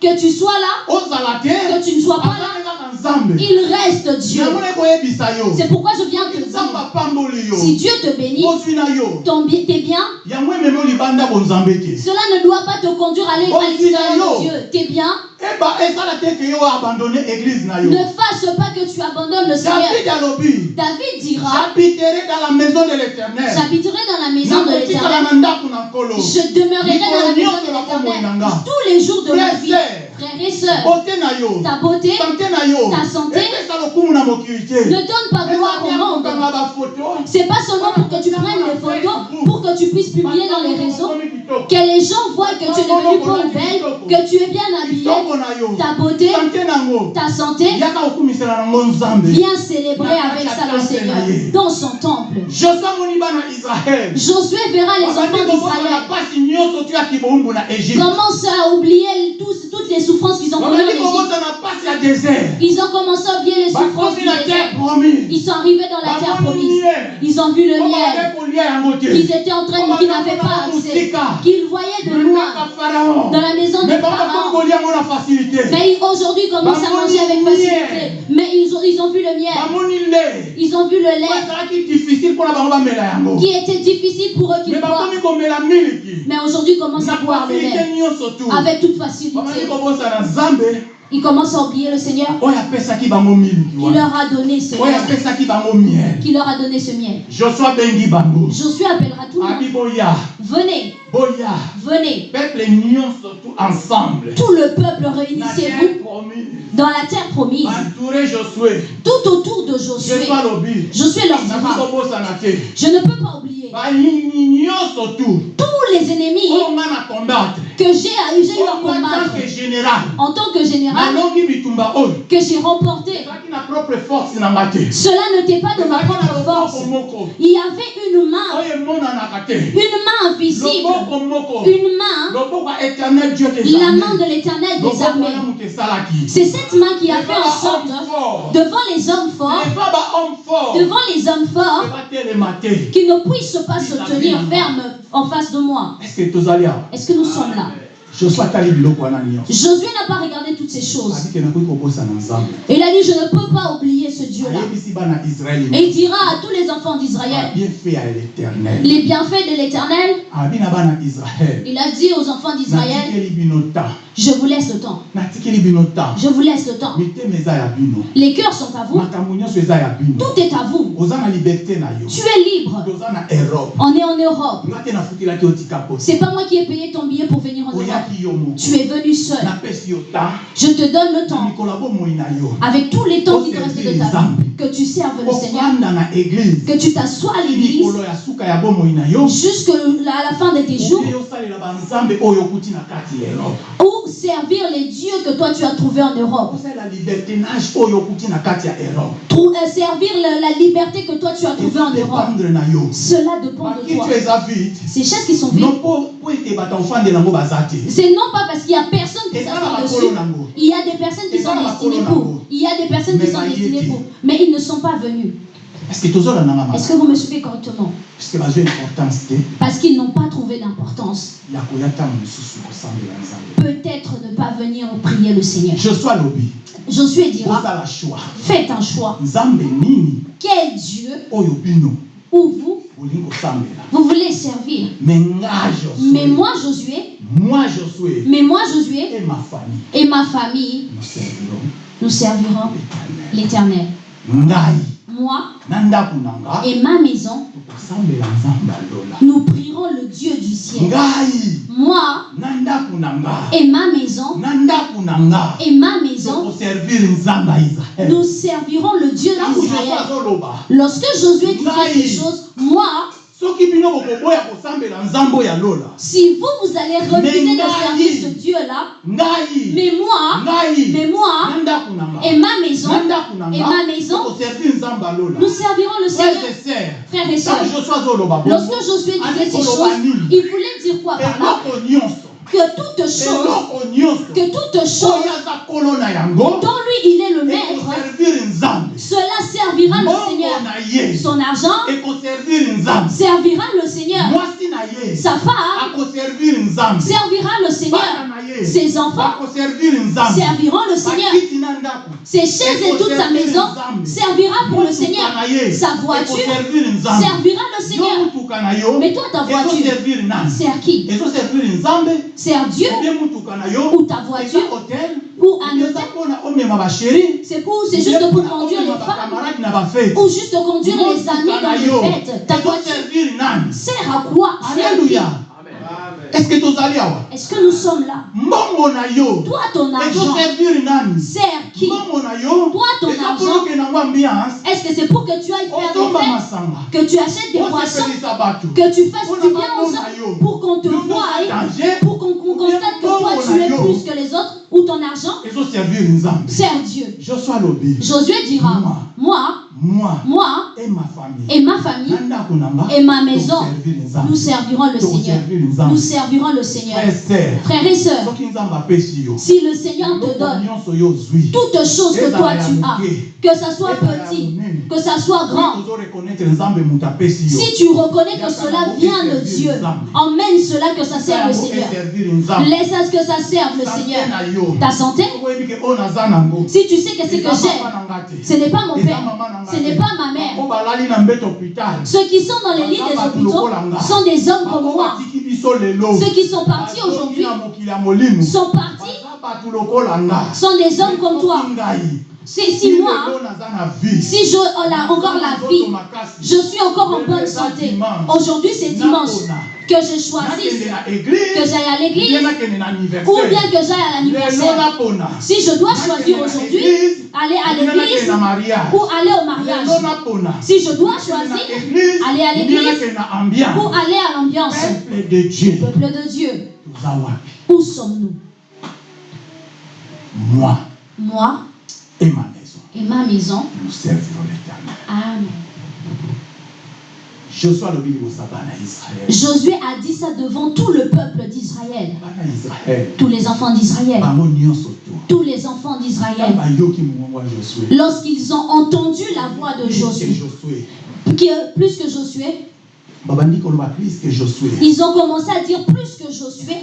Que tu sois là, que tu ne sois pas là, Il reste Dieu. C'est pourquoi je viens te dire, si Dieu te bénit, ton bien, tes biens, cela ne doit pas te conduire à l'extérieur de Dieu. Tes biens, na yo. Ne fasse pas que tu abandonnes le Seigneur. david dira, j'habiterai dans la maison de l'éternel. J'habiterai dans la maison de l'Éternel. Je demeurerai dans la maison de l'Éternel. tous les jours de ma vie. Frères et sœurs, ta beauté Ta santé. Ne donne pas gloire au monde. C'est pas seulement pour que tu prennes des photos, pour que tu puisses publier dans les réseaux, que les gens voient que tu es devenu bonne belle, que tu es bien habillé, kitoko na yo. ta beauté, ta santé. Viens célébrer avec ça le Seigneur dans son temple. Josué verra les enfants d'Israël. commencer à oublier tous- toutes les souffrances qu'ils ont connues Ils ont commencé à oublier les souffrances du terre désert. promise Ils sont arrivés dans la terre bamoni promise. Ils ont vu le miel. Ils étaient en train de qu'ils n'avaient pas accès. Qu'ils voyaient de loin dans la maison de Pharaon. Mais ils- aujourd'hui, ils commencent à manger avec facilité. Mais ils ont, ils ont vu le miel. Ils ont vu le lait qui était difficile pour eux qu'ils mais boivent. aujourd'hui, ils commencent à boire le lait avec toute facilité. Ils commencent à oublier le Seigneur. qui leur a donné ce miel. Qui leur a donné ce miel. Josué appellera tout le monde. Venez, boya. Venez. peuple tu ensemble. Tout le peuple, réunissez-vous. Dans la terre promise, tout autour de Josué. leur kobosana te je ne peux pas oublier tous les ennemis que j'ai eu à combattre. en tant que général, que j'ai remporté. Cela n'était pas de ma propre force. Il y avait une main, une main invisible, une main, la main de l'éternel des armées. C'est cette main qui a fait en sorte, devant les hommes forts, devant les hommes forts, qui ne puissent pas se tenir fermes en face de moi. est ce que tozali awa Est-ce que nous sommes là? Josué n'a pas regardé toutes ces choses. Il a dit, je ne peux pas oublier ce Dieu-là. Et il dira à tous les enfants d'Israël, les bienfaits de l'Éternel, il a dit aux enfants d'Israël, je vous laisse le temps. Je vous laisse le temps. Les cœurs sont à vous. Tout est à vous. Tu es libre. On est en Europe. C'est pas moi qui ai payé ton billet pour venir en Europe. Tu es venu seul. Je te donne le temps. Avec tous les temps qui te restent de ta vie. Que tu serves le Seigneur. Que tu t'assois à l'église jusqu'à la fin de tes jours. Ou servir les dieux que toi tu as trouvés en Europe. Trou- euh, servir la, la liberté que toi tu as trouvée en Europe. Cela dépend de toi. Ces chaises qui sont vides, c'est non pas parce qu'il n'y a personne qui bakolo dessus. Il y a des personnes qui sont destinées pour. Il y a des personnes qui sont destinées pour. Mais ils ne sont pas venus. Est-ce que vous me suivez correctement? Parce qu'ils n'ont pas trouvé d'importance. Peut-être ne pas venir prier le Seigneur. Josué dira, faites un choix. Quel Dieu ou vous, vous voulez servir? Mais moi, Josué, moi josue mais moi, Josué. Et ma famille. Et ma famille, nous servirons nous servirons l'éternel Moi et ma maison, nous prierons le Dieu du ciel. Moi et ma maison, et ma maison, nous servirons le Dieu d'Israël. Lorsque Josué Ngai. ces choses, moi, si vous, vous allez refuser de servir ce Dieu-là, mais moi, mais moi et ma maison, et ma maison, nous servirons le Seigneur. Frères et sœurs, lorsque Josué disait ces choses, il voulait dire quoi par là? Que toute chose, que toute chose dont lui il est le maître, cela servira le Seigneur. Son argent servira le Seigneur. sa femme servira le Seigneur. Ses enfants serviront le Seigneur. Ses chaises et toute sa maison servira pour le Seigneur. Sa voiture servira le Seigneur. Mais toi, ta voiture. sert qui nzambe Sert Dieu. Ou ta voiture? Ou un hôtel? C'est pour, c'est juste pour conduire les femmes. ou juste conduire les amis dans les fêtes. Ta voiture sert à quoi? Alleluya est-ce que tozali awa Est-ce que nous sommes là? Mbongo na yo. Toi, ton argent. ezoservir nani? Sert qui? Mbongo na yo. Toi, ton argent. Est-ce que c'est pour que tu ailles faire des fêtes? Que tu achètes des bato Que tu fasses du bien aux autres? Pour qu'on te voie Pour qu'on constate que toi tu es plus que les autres Ou ton argent? Sert Dieu. Josué dira Moi. Moi, moi et ma famille. et ma famille et ma maison Nous servirons le Seigneur. Nous servirons le Seigneur. Frères et sœurs Si le Seigneur te donne toutes choses que toi tu as Que ça soit petit Que ça soit grand Si tu reconnais que cela vient de Dieu, emmène cela que ça serve le Seigneur. Laisse à ce que ça serve le Seigneur. Ta santé, nango. Si tu sais que c'est que j'ai, ce n'est pas mon père, ce n'est pas ma mère. Ceux qui sont dans les lits des hôpitaux sont des hommes comme moi. Ceux qui sont partis aujourd'hui sont partis, sont des hommes comme toi. Si, si moi, si je oh encore la vie, je suis encore en bonne santé. Aujourd'hui c'est dimanche que je choisisse que j'aille à l'église. Ou bien que j'aille à l'anniversaire. Si je dois choisir aujourd'hui, aller à l'église ou aller au mariage. Si je dois choisir, aller à l'église ou aller à l'ambiance, peuple de Dieu. Peuple de Dieu, toza wapi où sommes-nous? Moi. Moi et ma maison. et ma maison. nous servirons l'éternel. Amen. joshua alobi libosa bana israel Josué a dit ça devant tout le peuple d'Israël, tous les enfants d'Israël, tous les enfants d'Israël. Lorsqu'ils ont entendu la voix de Josué, plus que Josué, ils ont commencé à dire plus que Josué,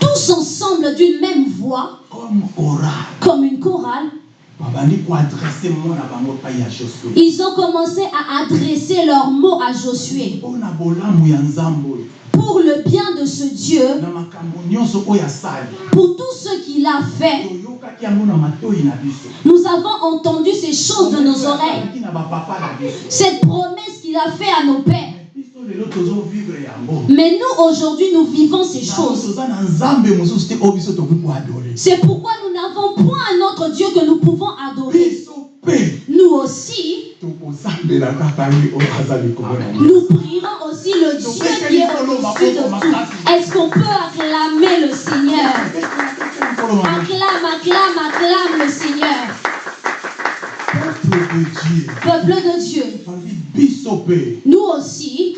tous ensemble d'une même voix, comme une chorale, ils ont commencé à adresser leurs mots à Josué. Pour le bien de ce Dieu, pour tout ce qu'il a fait. Nous avons entendu ces choses de nos oreilles, cette promesse qu'il a fait à nos pères. Mais nous, aujourd'hui, nous vivons ces choses. C'est pourquoi nous n'avons point un autre Dieu que nous pouvons adorer. Nous aussi, nous prierons aussi le Dieu qui est au-dessus de tout. Est-ce qu'on peut acclamer le Seigneur? Acclame, acclame, acclame le Seigneur. peuple de dieu. Peuple de Dieu, nous aussi,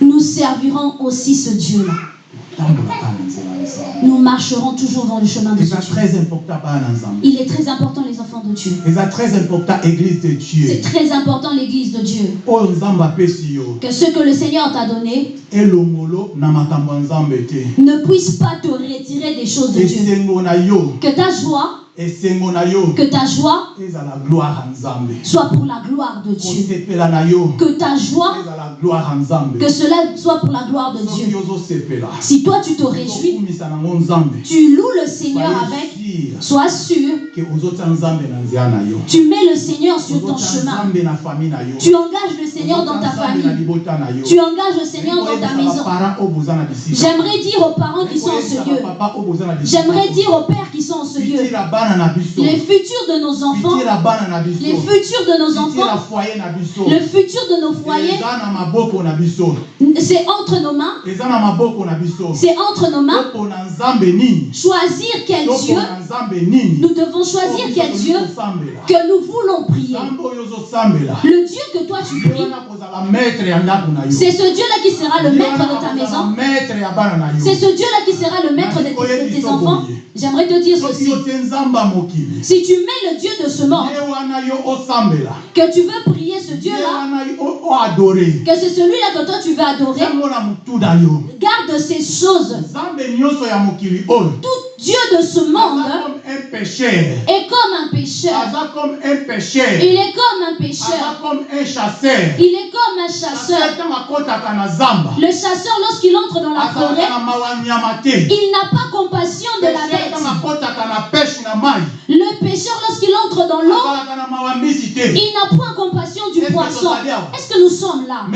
nous servirons aussi ce Dieu-là. Nous marcherons toujours dans le chemin de Dieu. Il est très important, les enfants de Dieu. C'est très important, l'église de Dieu. Que ce que le Seigneur t'a donné ne puisse pas te retirer des choses de Dieu. Que ta joie, que ta joie soit pour la gloire de Dieu. Que ta joie, que cela soit pour la gloire de Dieu. Si toi tu te réjouis, tu loues le Seigneur avec, sois sûr, tu mets le Seigneur sur ton chemin. Tu engages le Seigneur dans ta famille. Tu engages le Seigneur dans ta maison. J'aimerais dire aux parents qui sont en ce lieu, j'aimerais dire aux pères qui sont en ce lieu, les futurs de nos enfants, les futurs de nos enfants, le futur de nos foyers C'est entre nos mains, c'est entre nos mains. Choisir quel Dieu, nous devons choisir quel Dieu que nous voulons prier. Le Dieu que toi tu pries, c'est ce Dieu-là qui sera le maître de ta maison. C'est ce Dieu-là qui sera le maître de tes, de tes enfants. J'aimerais te dire ceci. Si tu mets le Dieu de ce monde, que tu veux prier ce Dieu-là, que c'est celui-là que toi tu veux adorer, garde ces choses. Tout Dieu de ce monde comme un pécheur est comme un pécheur. aza comme un pécheur Il est comme un pécheur. comme un chasseur Il est comme un chasseur. Le chasseur, lorsqu'il entre dans la forêt, il n'a pas compassion de la bête. Le pécheur, lorsqu'il entre dans l'eau, il n'a point compassion du poisson. Est-ce que nous sommes là?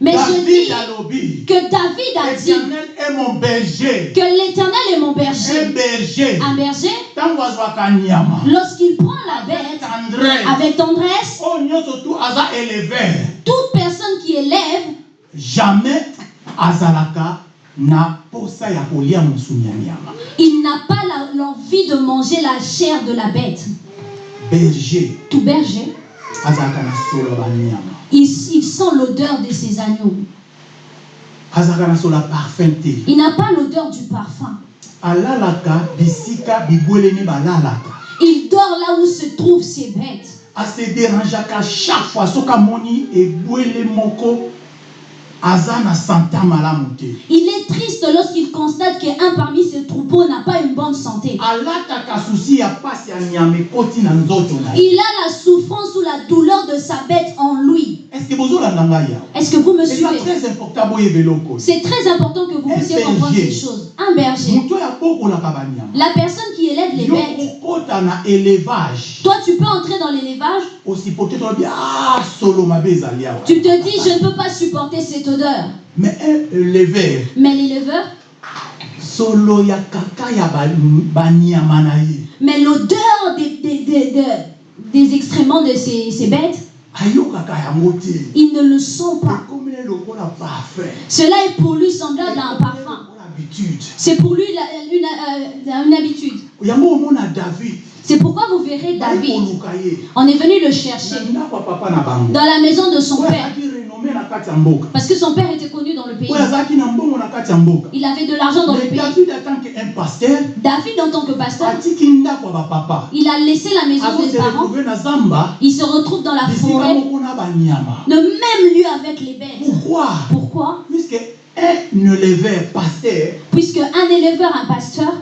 Mais je dis que David a dit éternel est mon berger. que l'éternel est mon un berger. Un berger, lorsqu'il prend la bête tendresse. avec tendresse, éleveur toute personne qui élève jamais azalaka il n'a pas l'envie de manger la chair de la bête. berger. Tout berger, il, il sent l'odeur de ses agneaux. Il n'a pas l'odeur du parfum. Il dort là où se trouvent ses bêtes. ase dérangeaka chaque fois Il est triste lorsqu'il constate qu'un parmi ses troupeaux n'a pas une bonne santé. Il a la souffrance ou la douleur de sa bête en lui. estce que vous me suivez? C'est très important que vous puissiez comprendre ces choses. Un berger, la personne qui élève les bêtes, toi tu peux entrer dans l'élevage, ah tu te dis je ne peux pas supporter cette odeur. mais un éleveur Mais l'éleveur, mais l'odeur des, des, des, des- excréments de ces, ces bêtes, ayokaka yango te il ne le sent pas. Cela est pour lui semblable à un parfum. C'est pour lui la- une, euh, une habitude. david C'est pourquoi vous verrez David. On est venu le chercher dans la maison de son père. Parce que son père était connu dans le pays. Il avait de l'argent dans le pays. david en tant que pasteur, il a laissé la maison des azose parents. Il se retrouve dans la forêt, le même lieu avec les bêtes. pourquoi? Pourquoi? Puisque un éleveur pasteur Puisque un éleveur, un pasteur,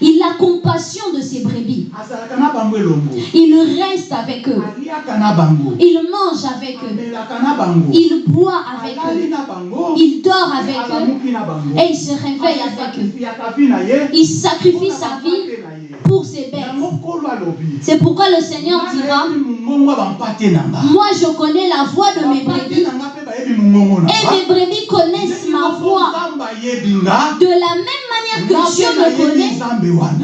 il a compassion de ses brebis. Il reste avec eux. Il mange avec eux. Il boit avec eux. Il dort avec eux. Et il se réveille avec eux. Il sacrifie sa vie pour ses bêtes. C'est pourquoi le Seigneur dira, moi je connais la voix de mes brebis et mes brebis connaissent ma voix. De la même manière nga que Dieu mpe me connaît,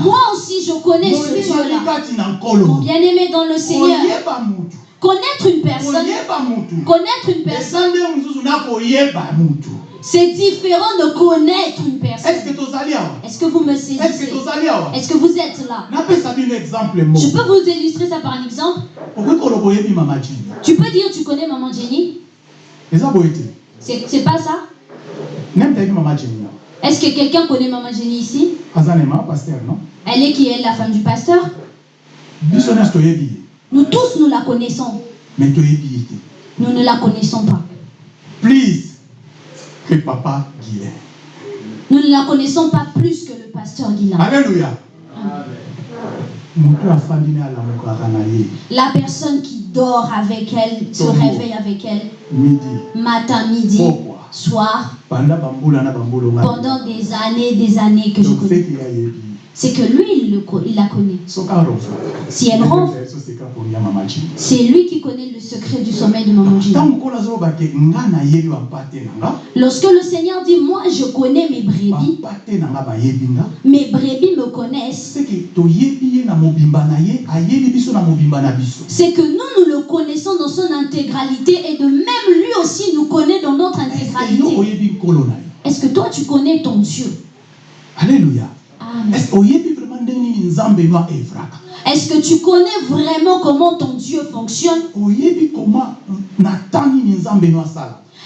moi aussi je connais ce Dieu-là. Mon bien-aimé dans le Seigneur, connaître une personne, connaître une personne, c'est différent de connaître une personne. Est-ce que vous me saisissez? Est-ce que vous êtes là? Je peux vous illustrer ça par un exemple? Tu peux dire tu connais maman Jenny? C'est pas ça? Neme tayebi mama jini awa Est-ce que quelqu'un connaît maman Jenny ici? Aza nema paster non? Elle est qui est la femme du pasteur? Nous tous nous la connaissons. mais Nous ne la connaissons pas. please que papa Nous ne la connaissons pas plus que le pasteur na ye La personne qui dort avec elle, se réveille avec elle, midi. matin, midi, soir, pendant des années des années que Donc, je connais c'est que lui, il, le il la connaît. arofa Si elle jimi c'est lui qui connaît le secret du sommeil de maman Lorsque le Seigneur dit, moi je connais mes brebis, mes brebis me connaissent, c'est que nous, nous le connaissons dans son intégralité et de même lui aussi nous connaît dans notre intégralité. Est-ce que toi tu connais ton Dieu? Alleluya Est-ce que tu connais vraiment comment ton Dieu fonctionne?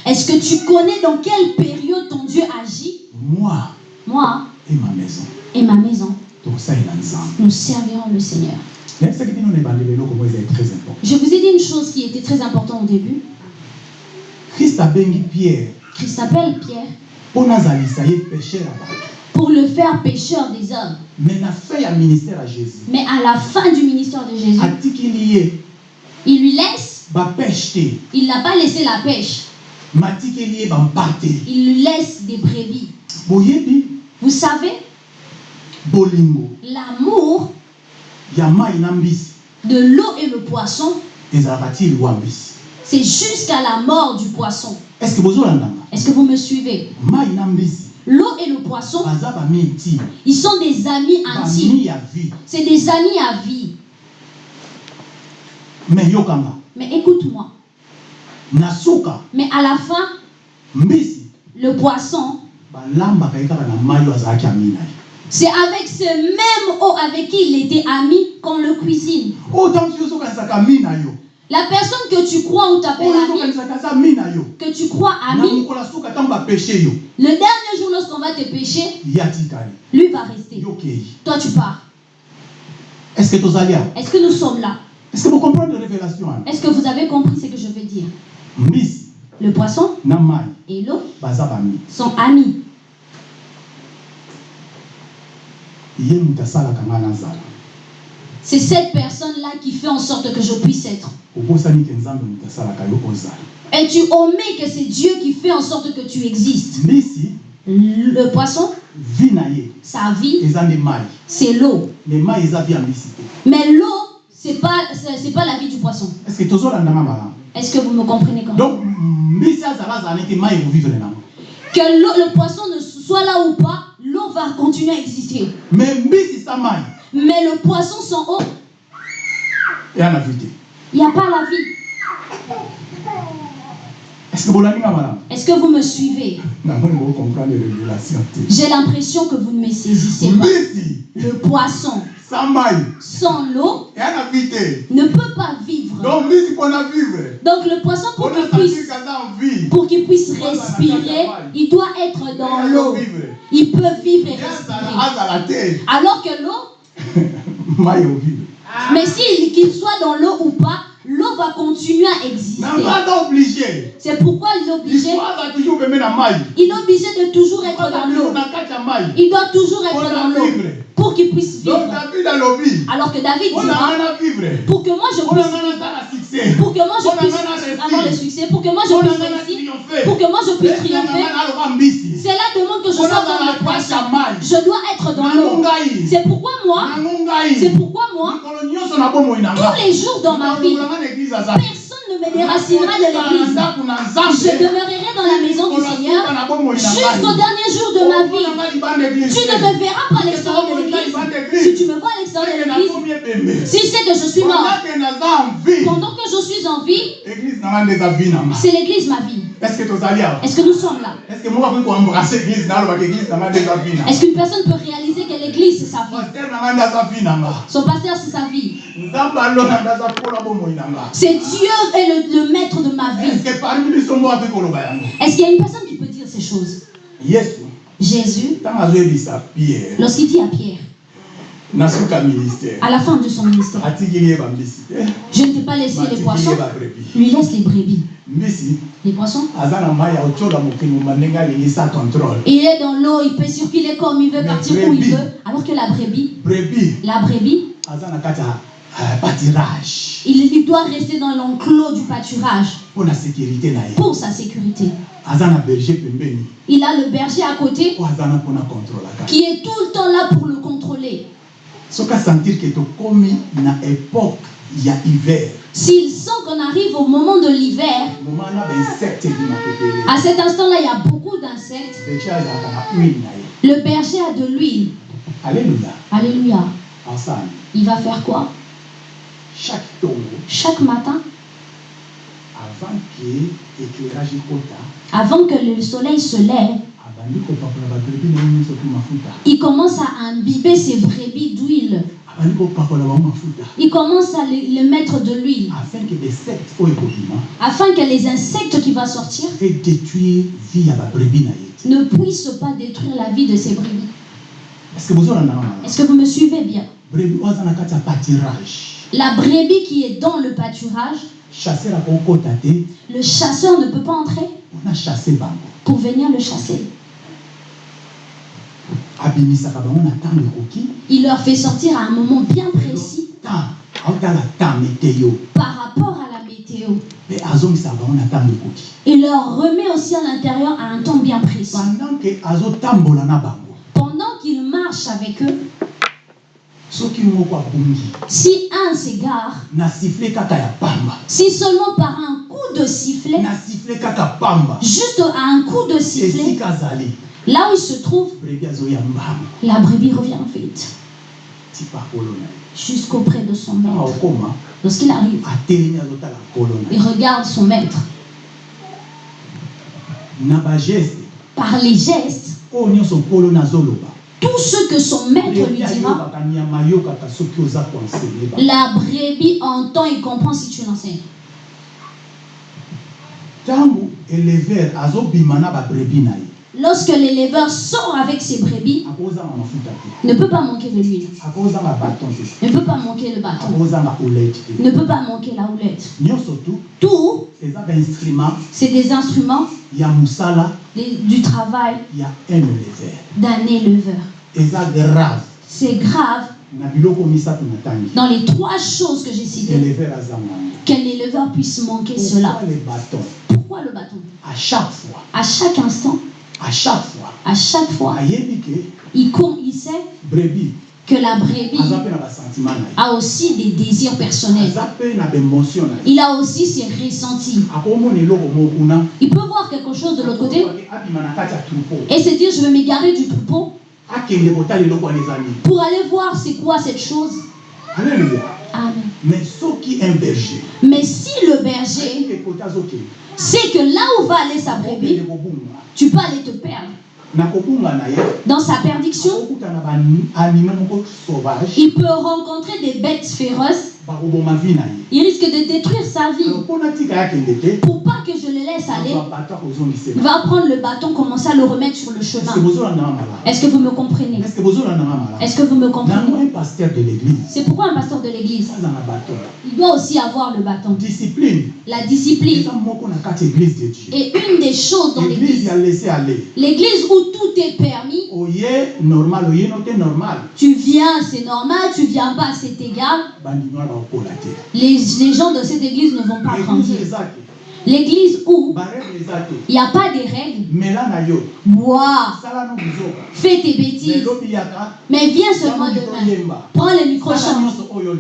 Est-ce que tu connais dans quelle période ton Dieu agit? Moi Moi e ma maison. et ma maison, nous servirons le Seigneur. Je vous ai dit une chose qui était très importante au début. krist abengi pierre. Christ appelle Pierre pour le faire pécheur des hommes. mais na fin ya ministère ya jésus. Mais à la fin du ministère de Jésus, il lui laisse, il n'a pas laissé la pêche, il lui laisse des brebis. Vous savez, l'amour de l'eau et le poisson, c'est jusqu'à la mort du poisson. Est-ce que vous me suivez? L'eau et le poisson, ils sont des amis intimes. C'est des amis à vie. Mais écoute-moi. Mais à la fin, le poisson, c'est avec ce même eau avec qui il était ami qu'on le cuisine. La personne que tu crois ou t'appelles ami, que tu crois ami, le dernier jour lorsqu'on va te pécher, lui va rester. Toi tu pars. est ce que Est-ce que nous sommes là? Est ce que bocomprendre révélation wana Est-ce que vous avez compris ce que je veux dire? Le poisson et l'eau sont amis. C'est cette personne-là qui fait en sorte que je puisse être. Et tu omets que c'est Dieu qui fait en sorte que tu existes? Le poisson, sa vie, c'est l'eau. Mais l'eau, c'est pas, c'est c'est pas la vie du poisson. est ce que Est-ce que vous me comprenez quand même? Donc Que le poisson ne soit là ou pas, l'eau va continuer à exister. me mbisi sa mai Mais le poisson sans eau, eya na vi te il n'y a pas la vie. Est-ce que vous me suivez? J'ai l'impression que vous ne me saisissez pas. Le poisson sans l'eau ne peut pas vivre. donc le poisson, pour qu'il puisse, vie. pour qu'il puisse respirer, il doit être dans l'eau. Il peut vivre et respirer. Alors que l'eau, mais s'il qu'il soit dans l'eau ou pas, l'eau va continuer à exister. C'est pourquoi il est obligé, il est obligé de toujours être dans l'eau. Il doit toujours être dans l'eau pour qu'il puisse vivre. Alors que David vivre. pour que moi je puisse, succès. pour que moi je puisse avoir le succès, pour que moi je puisse réussir, pour que moi je puisse triompher, cela demande que je sois dans le poisson. Je dois être dans l'eau. C'est pourquoi moi, c'est pourquoi moi, tous les jours dans ma vie, personne ne me déracinera de l'église. Je demeurerai dans la maison du Seigneur jusqu'au dernier jour de ma vie. Tu ne me verras pas à l'extérieur de l'église. Si tu me vois à l'extérieur de l'église, si c'est que je suis mort, pendant que je suis en vie, c'est l'église ma vie. Est-ce que nous sommes là? Est-ce qu'une personne peut réaliser que l'église c'est sa vie Son pasteur c'est sa vie. C'est Dieu est le, le maître de ma vie. Est-ce qu'il y a une personne qui peut dire ces choses? Jésus, lorsqu'il dit à Pierre, à la fin de son ministère, te je ne t'ai pas laissé les poissons, lui laisse les brebis. Les poissons? Il est dans l'eau, il peut circuler comme il veut, partir où il veut. Alors que la brebis, brebi la brebis, pâturage. Il, doit rester dans l'enclos du pâturage. Pour sa sécurité. Il a le berger à côté. Qui est tout le temps là pour le contrôler. Soki asentir ke tokomi na époque ya hiver. S'il sent qu'on arrive au moment de l'hiver, ebele à cet instant-là, il y a beaucoup d'insectes. Le berger a de l'huile. alleluya Alléluia. asani Il va faire quoi? Chaque Chaque matin, avant que le soleil se lève, mafuta il commence à imbiber ses brebis d'huile. Il commence à le, le mettre de l'huile. Afin ekobima afin que les insectes qui vont sortir e ne puissent pas détruire la vie de ses brebis. Est-ce que vous me suivez bien? La brebis qui est dans le pâturage, le chasseur ne peut pas entrer. Pour venir le chasser. abimisaka bango na ntango ekoki Il leur fait sortir à un moment bien précis. par rapport à la météo. Il leur remet aussi à l'intérieur à un temps bien précis. pendant ke azotambola na bango. Pendant qu'il marche avec eux, si un s'égare, si seulement par un coup de sifflet, juste à un coup de sifflet, là où il se trouve, la brebis revient vite. Jusqu'auprès de son ntango maître. Lorsqu'il arrive, il regarde son maître. Par les gestes, nazoloba tout ce que son maître lui dira, la brebis entend et comprend si tu l'enseignes. ntango elever azobima na babrebi na ye Lorsque l'éleveur sort avec ses brebis, ne peut pas manquer de l'huile, ne peut pas manquer le bâton, ne peut pas manquer la houlette. Tout, c'est des instruments des- du travail d'un éleveur. C'est grave. Dans les trois choses que j'ai citées qu'un éleveur puisse manquer cela. Pourquoi le bâton? À chaque fois. À chaque instant, à chaque fois. À chaque fois, il, il sait que la brebis a aussi des désirs personnels. Il a aussi ses ressentis. Il peut voir quelque chose de l'autre côté. Et se dire je vais m'égarer du troupeau. Pour aller voir c'est quoi cette chose. alleluya Amen. mais un berger Mais si le berger sait que là où va aller sa brebis, tu peux aller te perdre. Dans sa perdition, il peut rencontrer des bêtes féroces. Il risque de détruire sa vie. Pour pas que je le laisse aller, il va prendre le bâton, commencer à le remettre sur le chemin. Est-ce que vous me comprenez? Estce que vous me comprenez? C'est pourquoi un pasteur de l'église, il doit aussi avoir le bâton. discipline. La discipline. Est une des choses dans église l'église. L'église où tout est permis, tu viens, c'est normal, tu viens pas, c'est égal. Les, les gens de cette église ne vont pas grandir. L'église où il n'y a pas des règles, bois, fais tes bêtises, mais viens seulement demain. Prends le micro.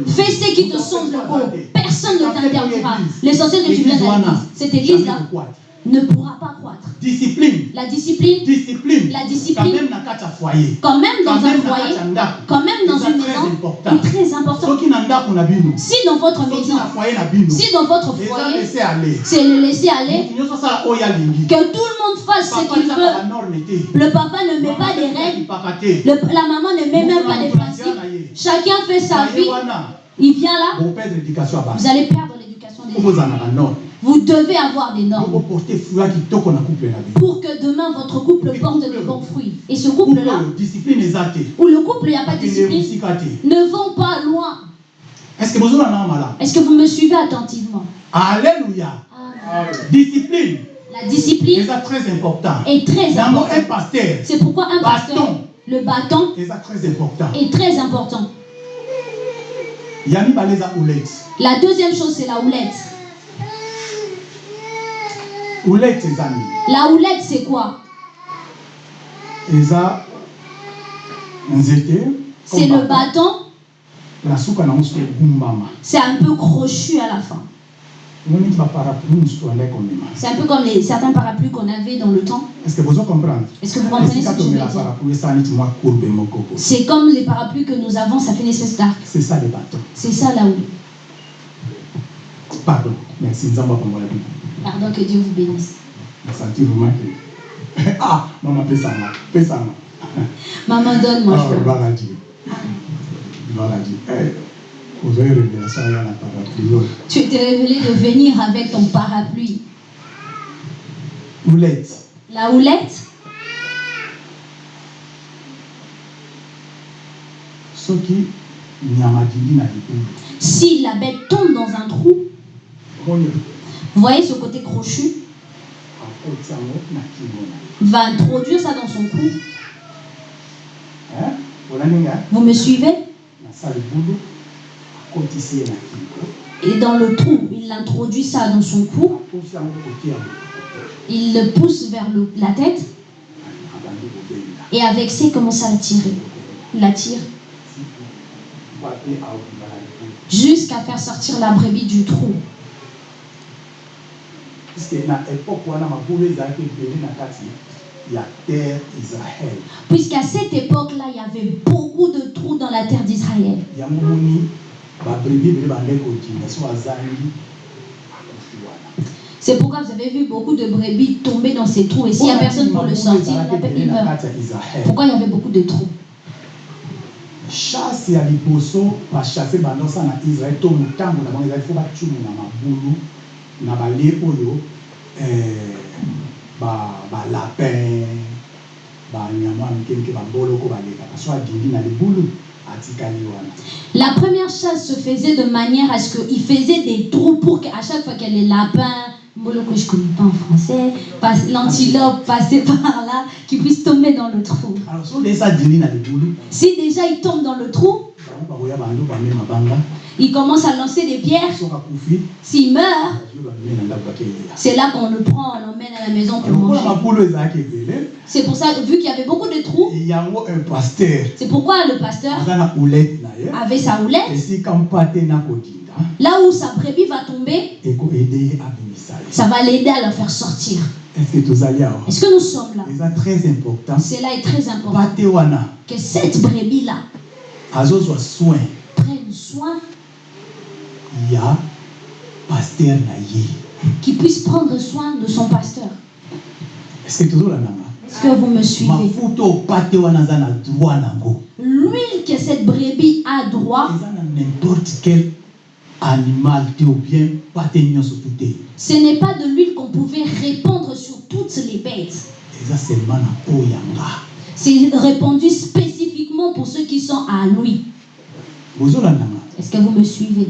Fais ce qui te semble beau. Personne ne t'interdira. L'essentiel que tu viennes à l'église. Cette église-là ne pourra pas croître. discipline. La discipline, discipline. La quand discipline, même na kati ya foyer quand même dans quand un même foyer, quand même dans une maison, important. est très important. Si dans votre maison, si dans votre foyer, c'est le laisser aller, alingi que tout le monde fasse ce qu'il veut. Le papa ne met pas des règles, le- la maman ne met même pas des principes. Chacun fait sa vie. Il vient là, vous allez perdre l'éducation des po Vous devez avoir des normes. Pour que demain votre couple porte de bons fruits. Et ce couple couple-là, te où le couple, il n'y a pas de discipline, ne vont pas loin. est Est-ce que vous me suivez attentivement? Alléluia. Discipline. La discipline très important? est très pasteur C'est pourquoi un pasteur, bâton le bâton eza très important? est très important. La deuxième chose, c'est la houlette. La houlette, c'est quoi? Eza nzete C'est le bâton. nango soki egumbama C'est un peu crochu à la fin. moniki baparapluie mosusu bandaki komema C'est un peu comme les, certains parapluies qu'on avait dans le temps. est ce que bozo comprendre Est-ce que vous comprenez ce que je veux dire? parapluie esala neti mwa courbe moko boye C'est comme les parapluies que nous avons, ça fait une espèce d'arc. c'est ça le bateau C'est ça la houlette. pardon merci nzambe akongola bino Pardon, que Dieu vous bénisse. nasanti vraiment ke ah mama pesanga pesanga Maman, donne-moi. Ah, je veux. gloire à Dieu gloire à Dieu Eh, ozwi révélation ya na parapluie oyo Tu t'es révélé de venir avec ton parapluie. ulete La houlette, si la bête tombe dans un trou, vous voyez ce côté crochu, va introduire ça dans son cou. Hein? Vous me suivez? Et dans le trou, il introduit ça dans son cou, kotia il le pousse vers le- la tête, et avec ça, il commence à tirer. Il la tire jusqu'à faire sortir la brebis du trou. Puiske na époque wana mabulu ezalaki ebele na kati ya terre israel Puisqu'à cette époque-là, il y avait beaucoup de trous dans la terre d'Israël. yango moni babrebi ebele bandeki kodinda so azangi akufi wana C'est pourquoi vous avez vu beaucoup de brebis tomber dans ces trous. Et s'il n'y a personne pour le sortir, il meurt. Pourquoi il y avait beaucoup de trous? Chasse ya liboso bachasse bandosa na israel to motango na bango ezali fo bacumu na mabulu na balie oyo ba- balapin banyama ya mike mike baboloko balekaka so adindi na libulu atikali wana La première chasse se faisait de manière à ce qu'il faisait des trous pour qu'à chaque fois qu'il y a les lapins, je ne connais pas en français, passe- l'antilope passait par là, qu'ils puissent tomber dans le trou. alors Si déjà il tombe dans le trou, il commence à lancer des pierres. S'il meurt, c'est là qu'on le prend, on l'emmène à la maison pour manger. C'est pour ça, vu qu'il y avait beaucoup de trous, c'est pourquoi le pasteur avait sa houlette. Là où sa brebis va tomber, ça va l'aider à le faire sortir. est-ce que nous sommes là? Eza très important Cela est très important. Que cette brebis-là azozwa soin. Prenne soin, ya paster na ye. Qu'il puisse prendre soin de son pasteur. est-ce que tozolandanga Est-ce que vous me suivez? Mafuta oyo pate wana aza na droit nango L'huile que cette brebis a droit, eza na n'importe quel animal te ou bien pate nyonso te ce n'est pas de l'huile qu'on pouvait répandre sur toutes les bêtes. eza seulement na oyo yanga C'est répandu spécifiquement pour ceux qui sont à lui. Est-ce que vous me suivez?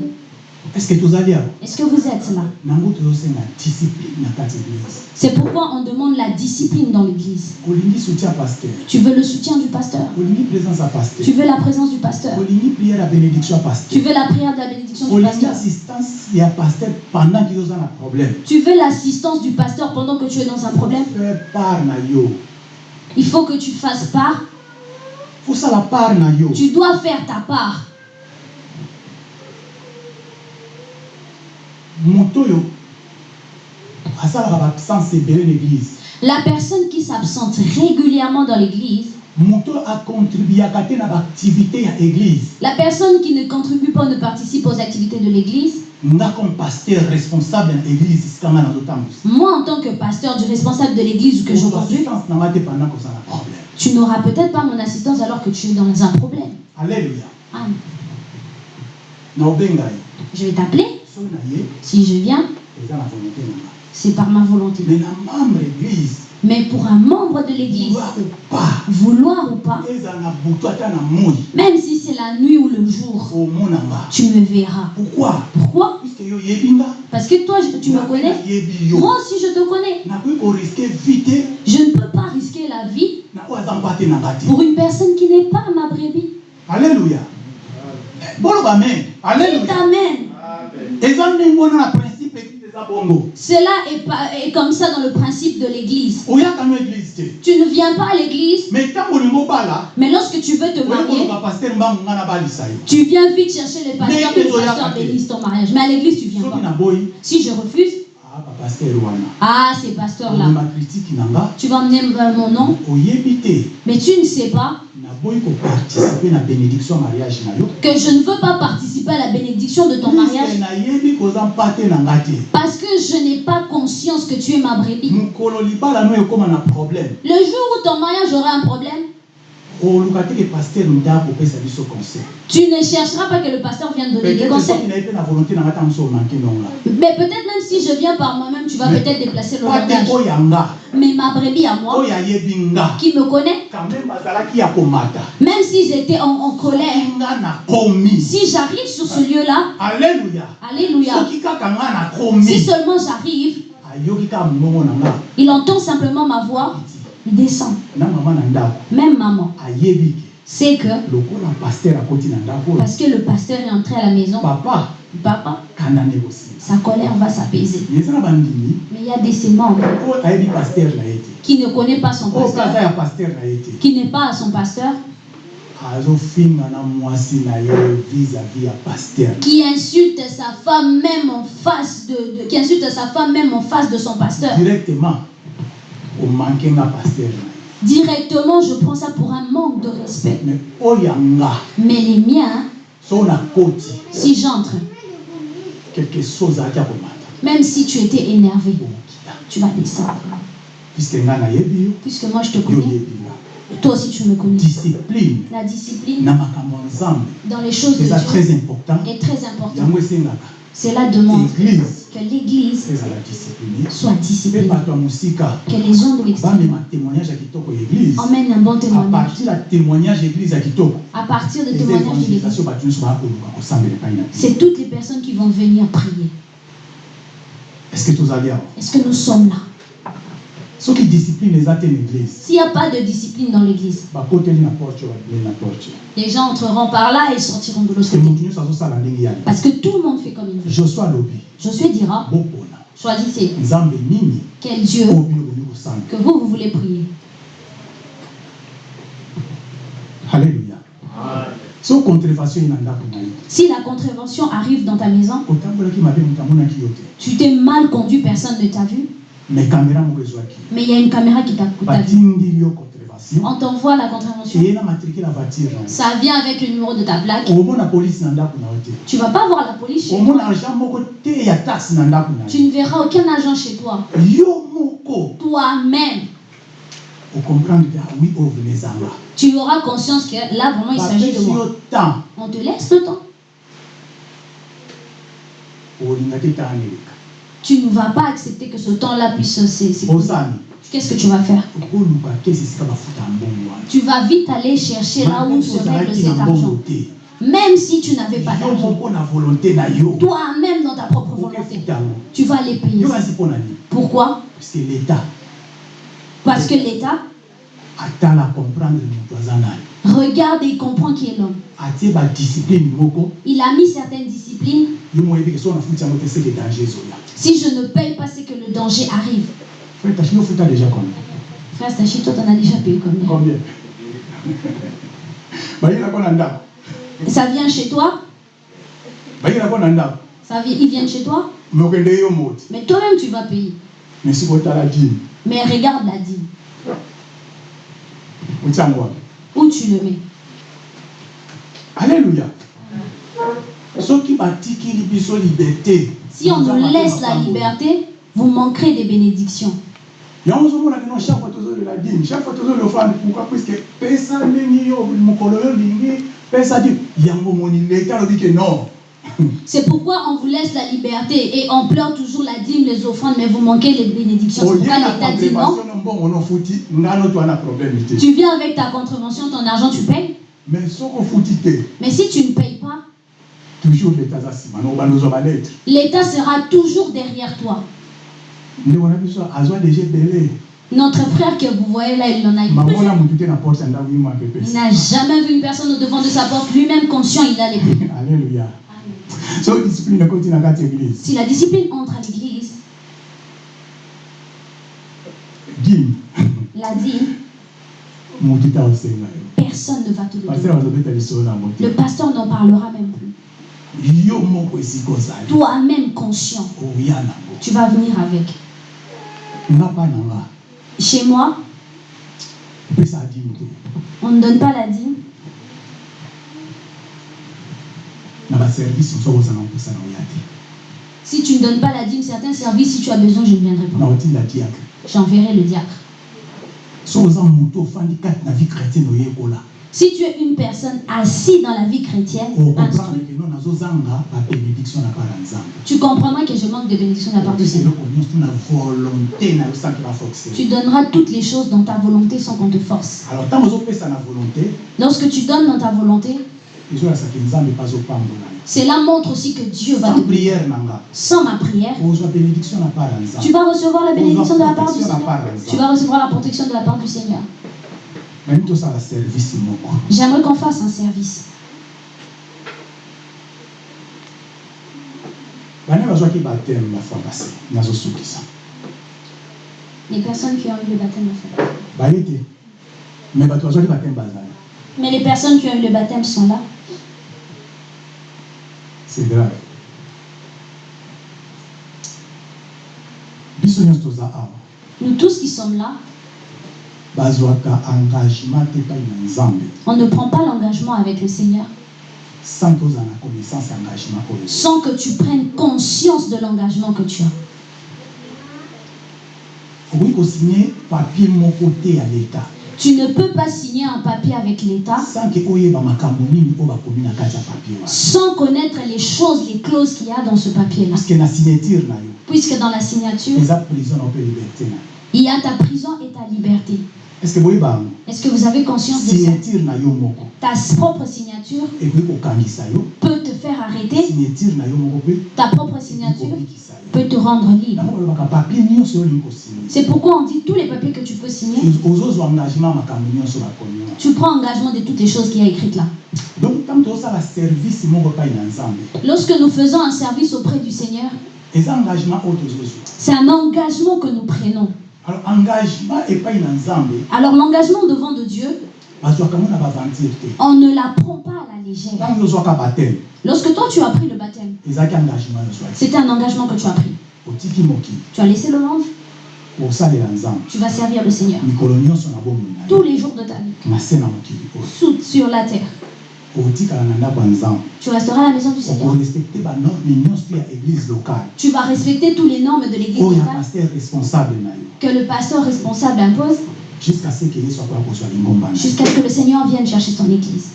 Est-ce que Est-ce que vous êtes là? Tozosenga discipline na kati eglise C'est pourquoi on demande la discipline dans l'église. Tu veux le soutien du pasteur? Tu veux la présence du pasteur? Tu veux la prière de la bénédiction du pasteur? Tu veux l'assistance du pasteur pendant que tu es dans un problème faire part na yo Il faut que tu fasses part. Tu dois faire ta part. La personne qui s'absente régulièrement dans l'église, la personne qui ne contribue pas ou ne participe aux activités de l'église, moi en tant que pasteur du responsable de l'église que je conduis, tu n'auras peut-être pas mon assistance alors que tu es dans un problème. obenga ye je vais t'appeler. Si je viens, c'est par ma volonté. mais église Mais pour un membre de l'église, vouloir ou pas même si c'est la nuit ou le jour, tu me verras. pourquoi? Pourquoi? Parce que toi, tu me connais. Moi aussi, je te connais. Je ne peux pas risquer la vie pour une personne qui n'est pas ma brebis. Alléluia. Amen. eza Cela est, comme ça dans le principe de l'église. Tu ne viens pas à l'église, mais lorsque tu veux te marier, tu viens vite chercher les pasteurs, que les pasteurs bénissent ton mariage. Mais à l'église, tu viens pas. Si je refuse, ah bapaster wana ces pasteurs-là, omema kritike na nga tu vas emmener euh, mon nom, mais tu ne sais pas. Que je ne veux pas participer à la bénédiction de ton mariage. parce que je n'ai pas conscience que tu es ma brebis. Le jour où ton mariage aura un problème, tu ne chercheras pas que le pasteur vienne donner des conseils. Mais peut-être même si je viens par moi-même, tu vas peut-être déplacer le langage. Mais ma brebis à moi, qui me connaît, même s'ils étaient en, en colère, si j'arrive sur ce lieu-là, Alléluia, si seulement j'arrive, il entend simplement ma voix, il descend. Même maman. Sait que, parce que le pasteur est entré à la maison, papa. Papa, sa colère va s'apaiser. Mais il y a des ye te. Qui ne connaît pas son aza pasteur, qui n'est pas à son pasteur, qui insulte sa femme même en face de, de- qui insulte sa femme même en face de son pasteur. directement omanke nga paster na ye Directement, je prends ça pour un manque de respect. mais Mais les miens, si j'entre, même si tu étais énervé, okokita tu vas descendre. Puisque moi je te connais, toi aussi tu me connais. discipline. La discipline dans les choses de eza très Dieu important. est très importante. Cela demande que l'Église soit disciplinée, que les gens de l'extérieur bamema témoignage ya kitoko ya église. Emmènent un bon à témoignage. À partir de témoignages de l'Église, c'est toutes les personnes qui vont venir prier. Est-ce que nous sommes là? Soki discipline eza te na église S'il n'y a pas de discipline dans l'Église, porte les gens entreront par là et sortiront de l'autre côté. Parce que tout le monde fait comme il veut. alobi Josué dira, choisissez. Quel Dieu que vous, vous voulez prier. ye Si la contravention arrive dans ta maison, tu t'es mal conduit, personne ne t'a vu, mais il y a une caméra qui t'a On t'envoie la contravention, ça vient avec le numéro de ta plaque. Tu vas pas voir la police chez toi. Tu ne verras aucun agent chez toi. Toi-même, ezanga tu auras conscience que là, vraiment, il s'agit de moi. On te laisse le temps. Tu ne vas pas accepter que ce temps-là puisse se- s'écouler. Qu'est-ce que tu vas faire? Tu vas vite aller chercher là où se règle cet argent. Même si tu n'avais pas d'argent. Toi-même, dans ta propre volonté, tu vas les payer. Pourquoi? Parce que l'état. Parce que l'État comprendre regarde et comprend qui est l'homme. Il a mis certaines disciplines. Si je ne paye pas, c'est que le danger arrive. frère Stachi, toi, t'en as déjà payé combien combien ndako Ça. Vient chez toi? Ndako ça vient, Ils viennent chez toi? Mais toi-même, tu vas payer. Mais regarde la dîme. Où tu le mets alléluia. Batikili biso liberté Si on nous laisse la liberté, vous manquerez des bénédictions. pourquoi? C'est pourquoi on vous laisse la liberté et on pleure toujours la dîme, les offrandes, mais vous manquez les bénédictions. C'est oye pourquoi l'État dit non. Tu viens avec ta contravention, ton argent, tu payes. mais Mais si tu ne payes pas, l'État sera toujours derrière toi. Notre frère que vous voyez là, il en a Il n'a jamais vu une personne au devant de sa porte, lui-même conscient, il a les alléluia Si la discipline entre à l'église, la dîme, personne ne va te le Le pasteur n'en parlera même plus. Toi-même conscient, nango tu vas venir avec. Chez moi, on ne donne pas la dîme. na baservice mosusu akozanga mposa na oya te Si tu ne donnes pas la dîme, certains services, si tu as besoin, je ne viendrai pas. J'enverrai le diacre. Si tu es une personne assise dans la vie chrétienne, instruite, tu comprendras que je manque de bénédiction de la part opesa Seigneur. Tu donneras toutes les choses dans ta volonté sans qu'on te force. Lorsque tu donnes dans ta volonté, cela montre aussi que Dieu va te Sans ma prière, tu vas recevoir la bénédiction de la part du la Seigneur. Tu vas recevoir la protection de la part du Seigneur. J'aimerais qu'on fasse un service. nazosukisa Les personnes qui ont eu le baptême, bato bazwaki bateme bazali Mais les personnes qui ont eu le baptême sont là. C'est grave. Nous tous qui sommes là, on ne prend pas l'engagement avec le Seigneur. Sans que tu prennes conscience de l'engagement que tu as. okoki kosigne papier moko te ya leta Tu ne peux pas signer un papier avec l'État sans connaître les choses, les clauses qu'il y a dans ce papier-là. puisque dans la signature, il y a ta prison et ta liberté. Est-ce que vous avez conscience de ça? Ta propre signature peut faire arrêter. Ta propre signature peut te rendre libre. C'est pourquoi on dit tous les papiers que tu peux signer, tu prends engagement de toutes les choses qu'il y a écrites là. Lorsque nous faisons un service auprès du Seigneur, c'est un engagement que nous prenons. Alors l'engagement devant de Dieu, on ne la prend pas à la légère. Lorsque toi tu as pris le baptême, c'était un engagement que tu as pris. Tu as laissé le monde, tu vas servir le Seigneur. Tous les jours de ta vie, sous, sur la terre. Tu resteras à la maison du Seigneur. Tu vas respecter toutes les normes de l'église locale. que le pasteur responsable impose jusqu'à ce que jusqu'à ce que le Seigneur vienne chercher son église.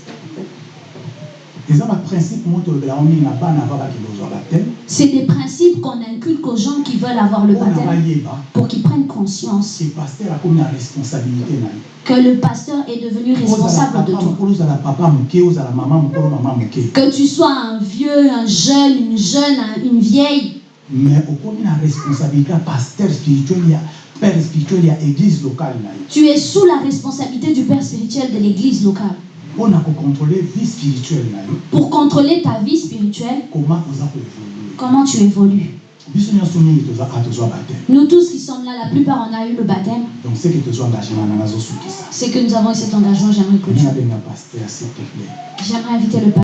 C'est des principes qu'on inculque aux gens qui veulent avoir le baptême pour qu'ils prennent conscience que le pasteur est devenu responsable de moke Que tu sois un vieux, un jeune, une jeune, un- une vieille, mais na responsabilité ya paster spirituel père spirituel ya église locale na yo tu es sous la responsabilité du père spirituel de l'église locale. Mpona vie spirituelle na yo pour contrôler ta vie spirituelle, koma oza koévolue comment tu évolues? biso nyonso mingi toza a tozwa bateme Nous tous qui sommes là, la plupart on a eu le baptême, donc seke tozwa engagement na nazosukisa c'est que nous avons eu cet engagement, j'aimerais s'il te plaît J'aimerais inviter le pasteur.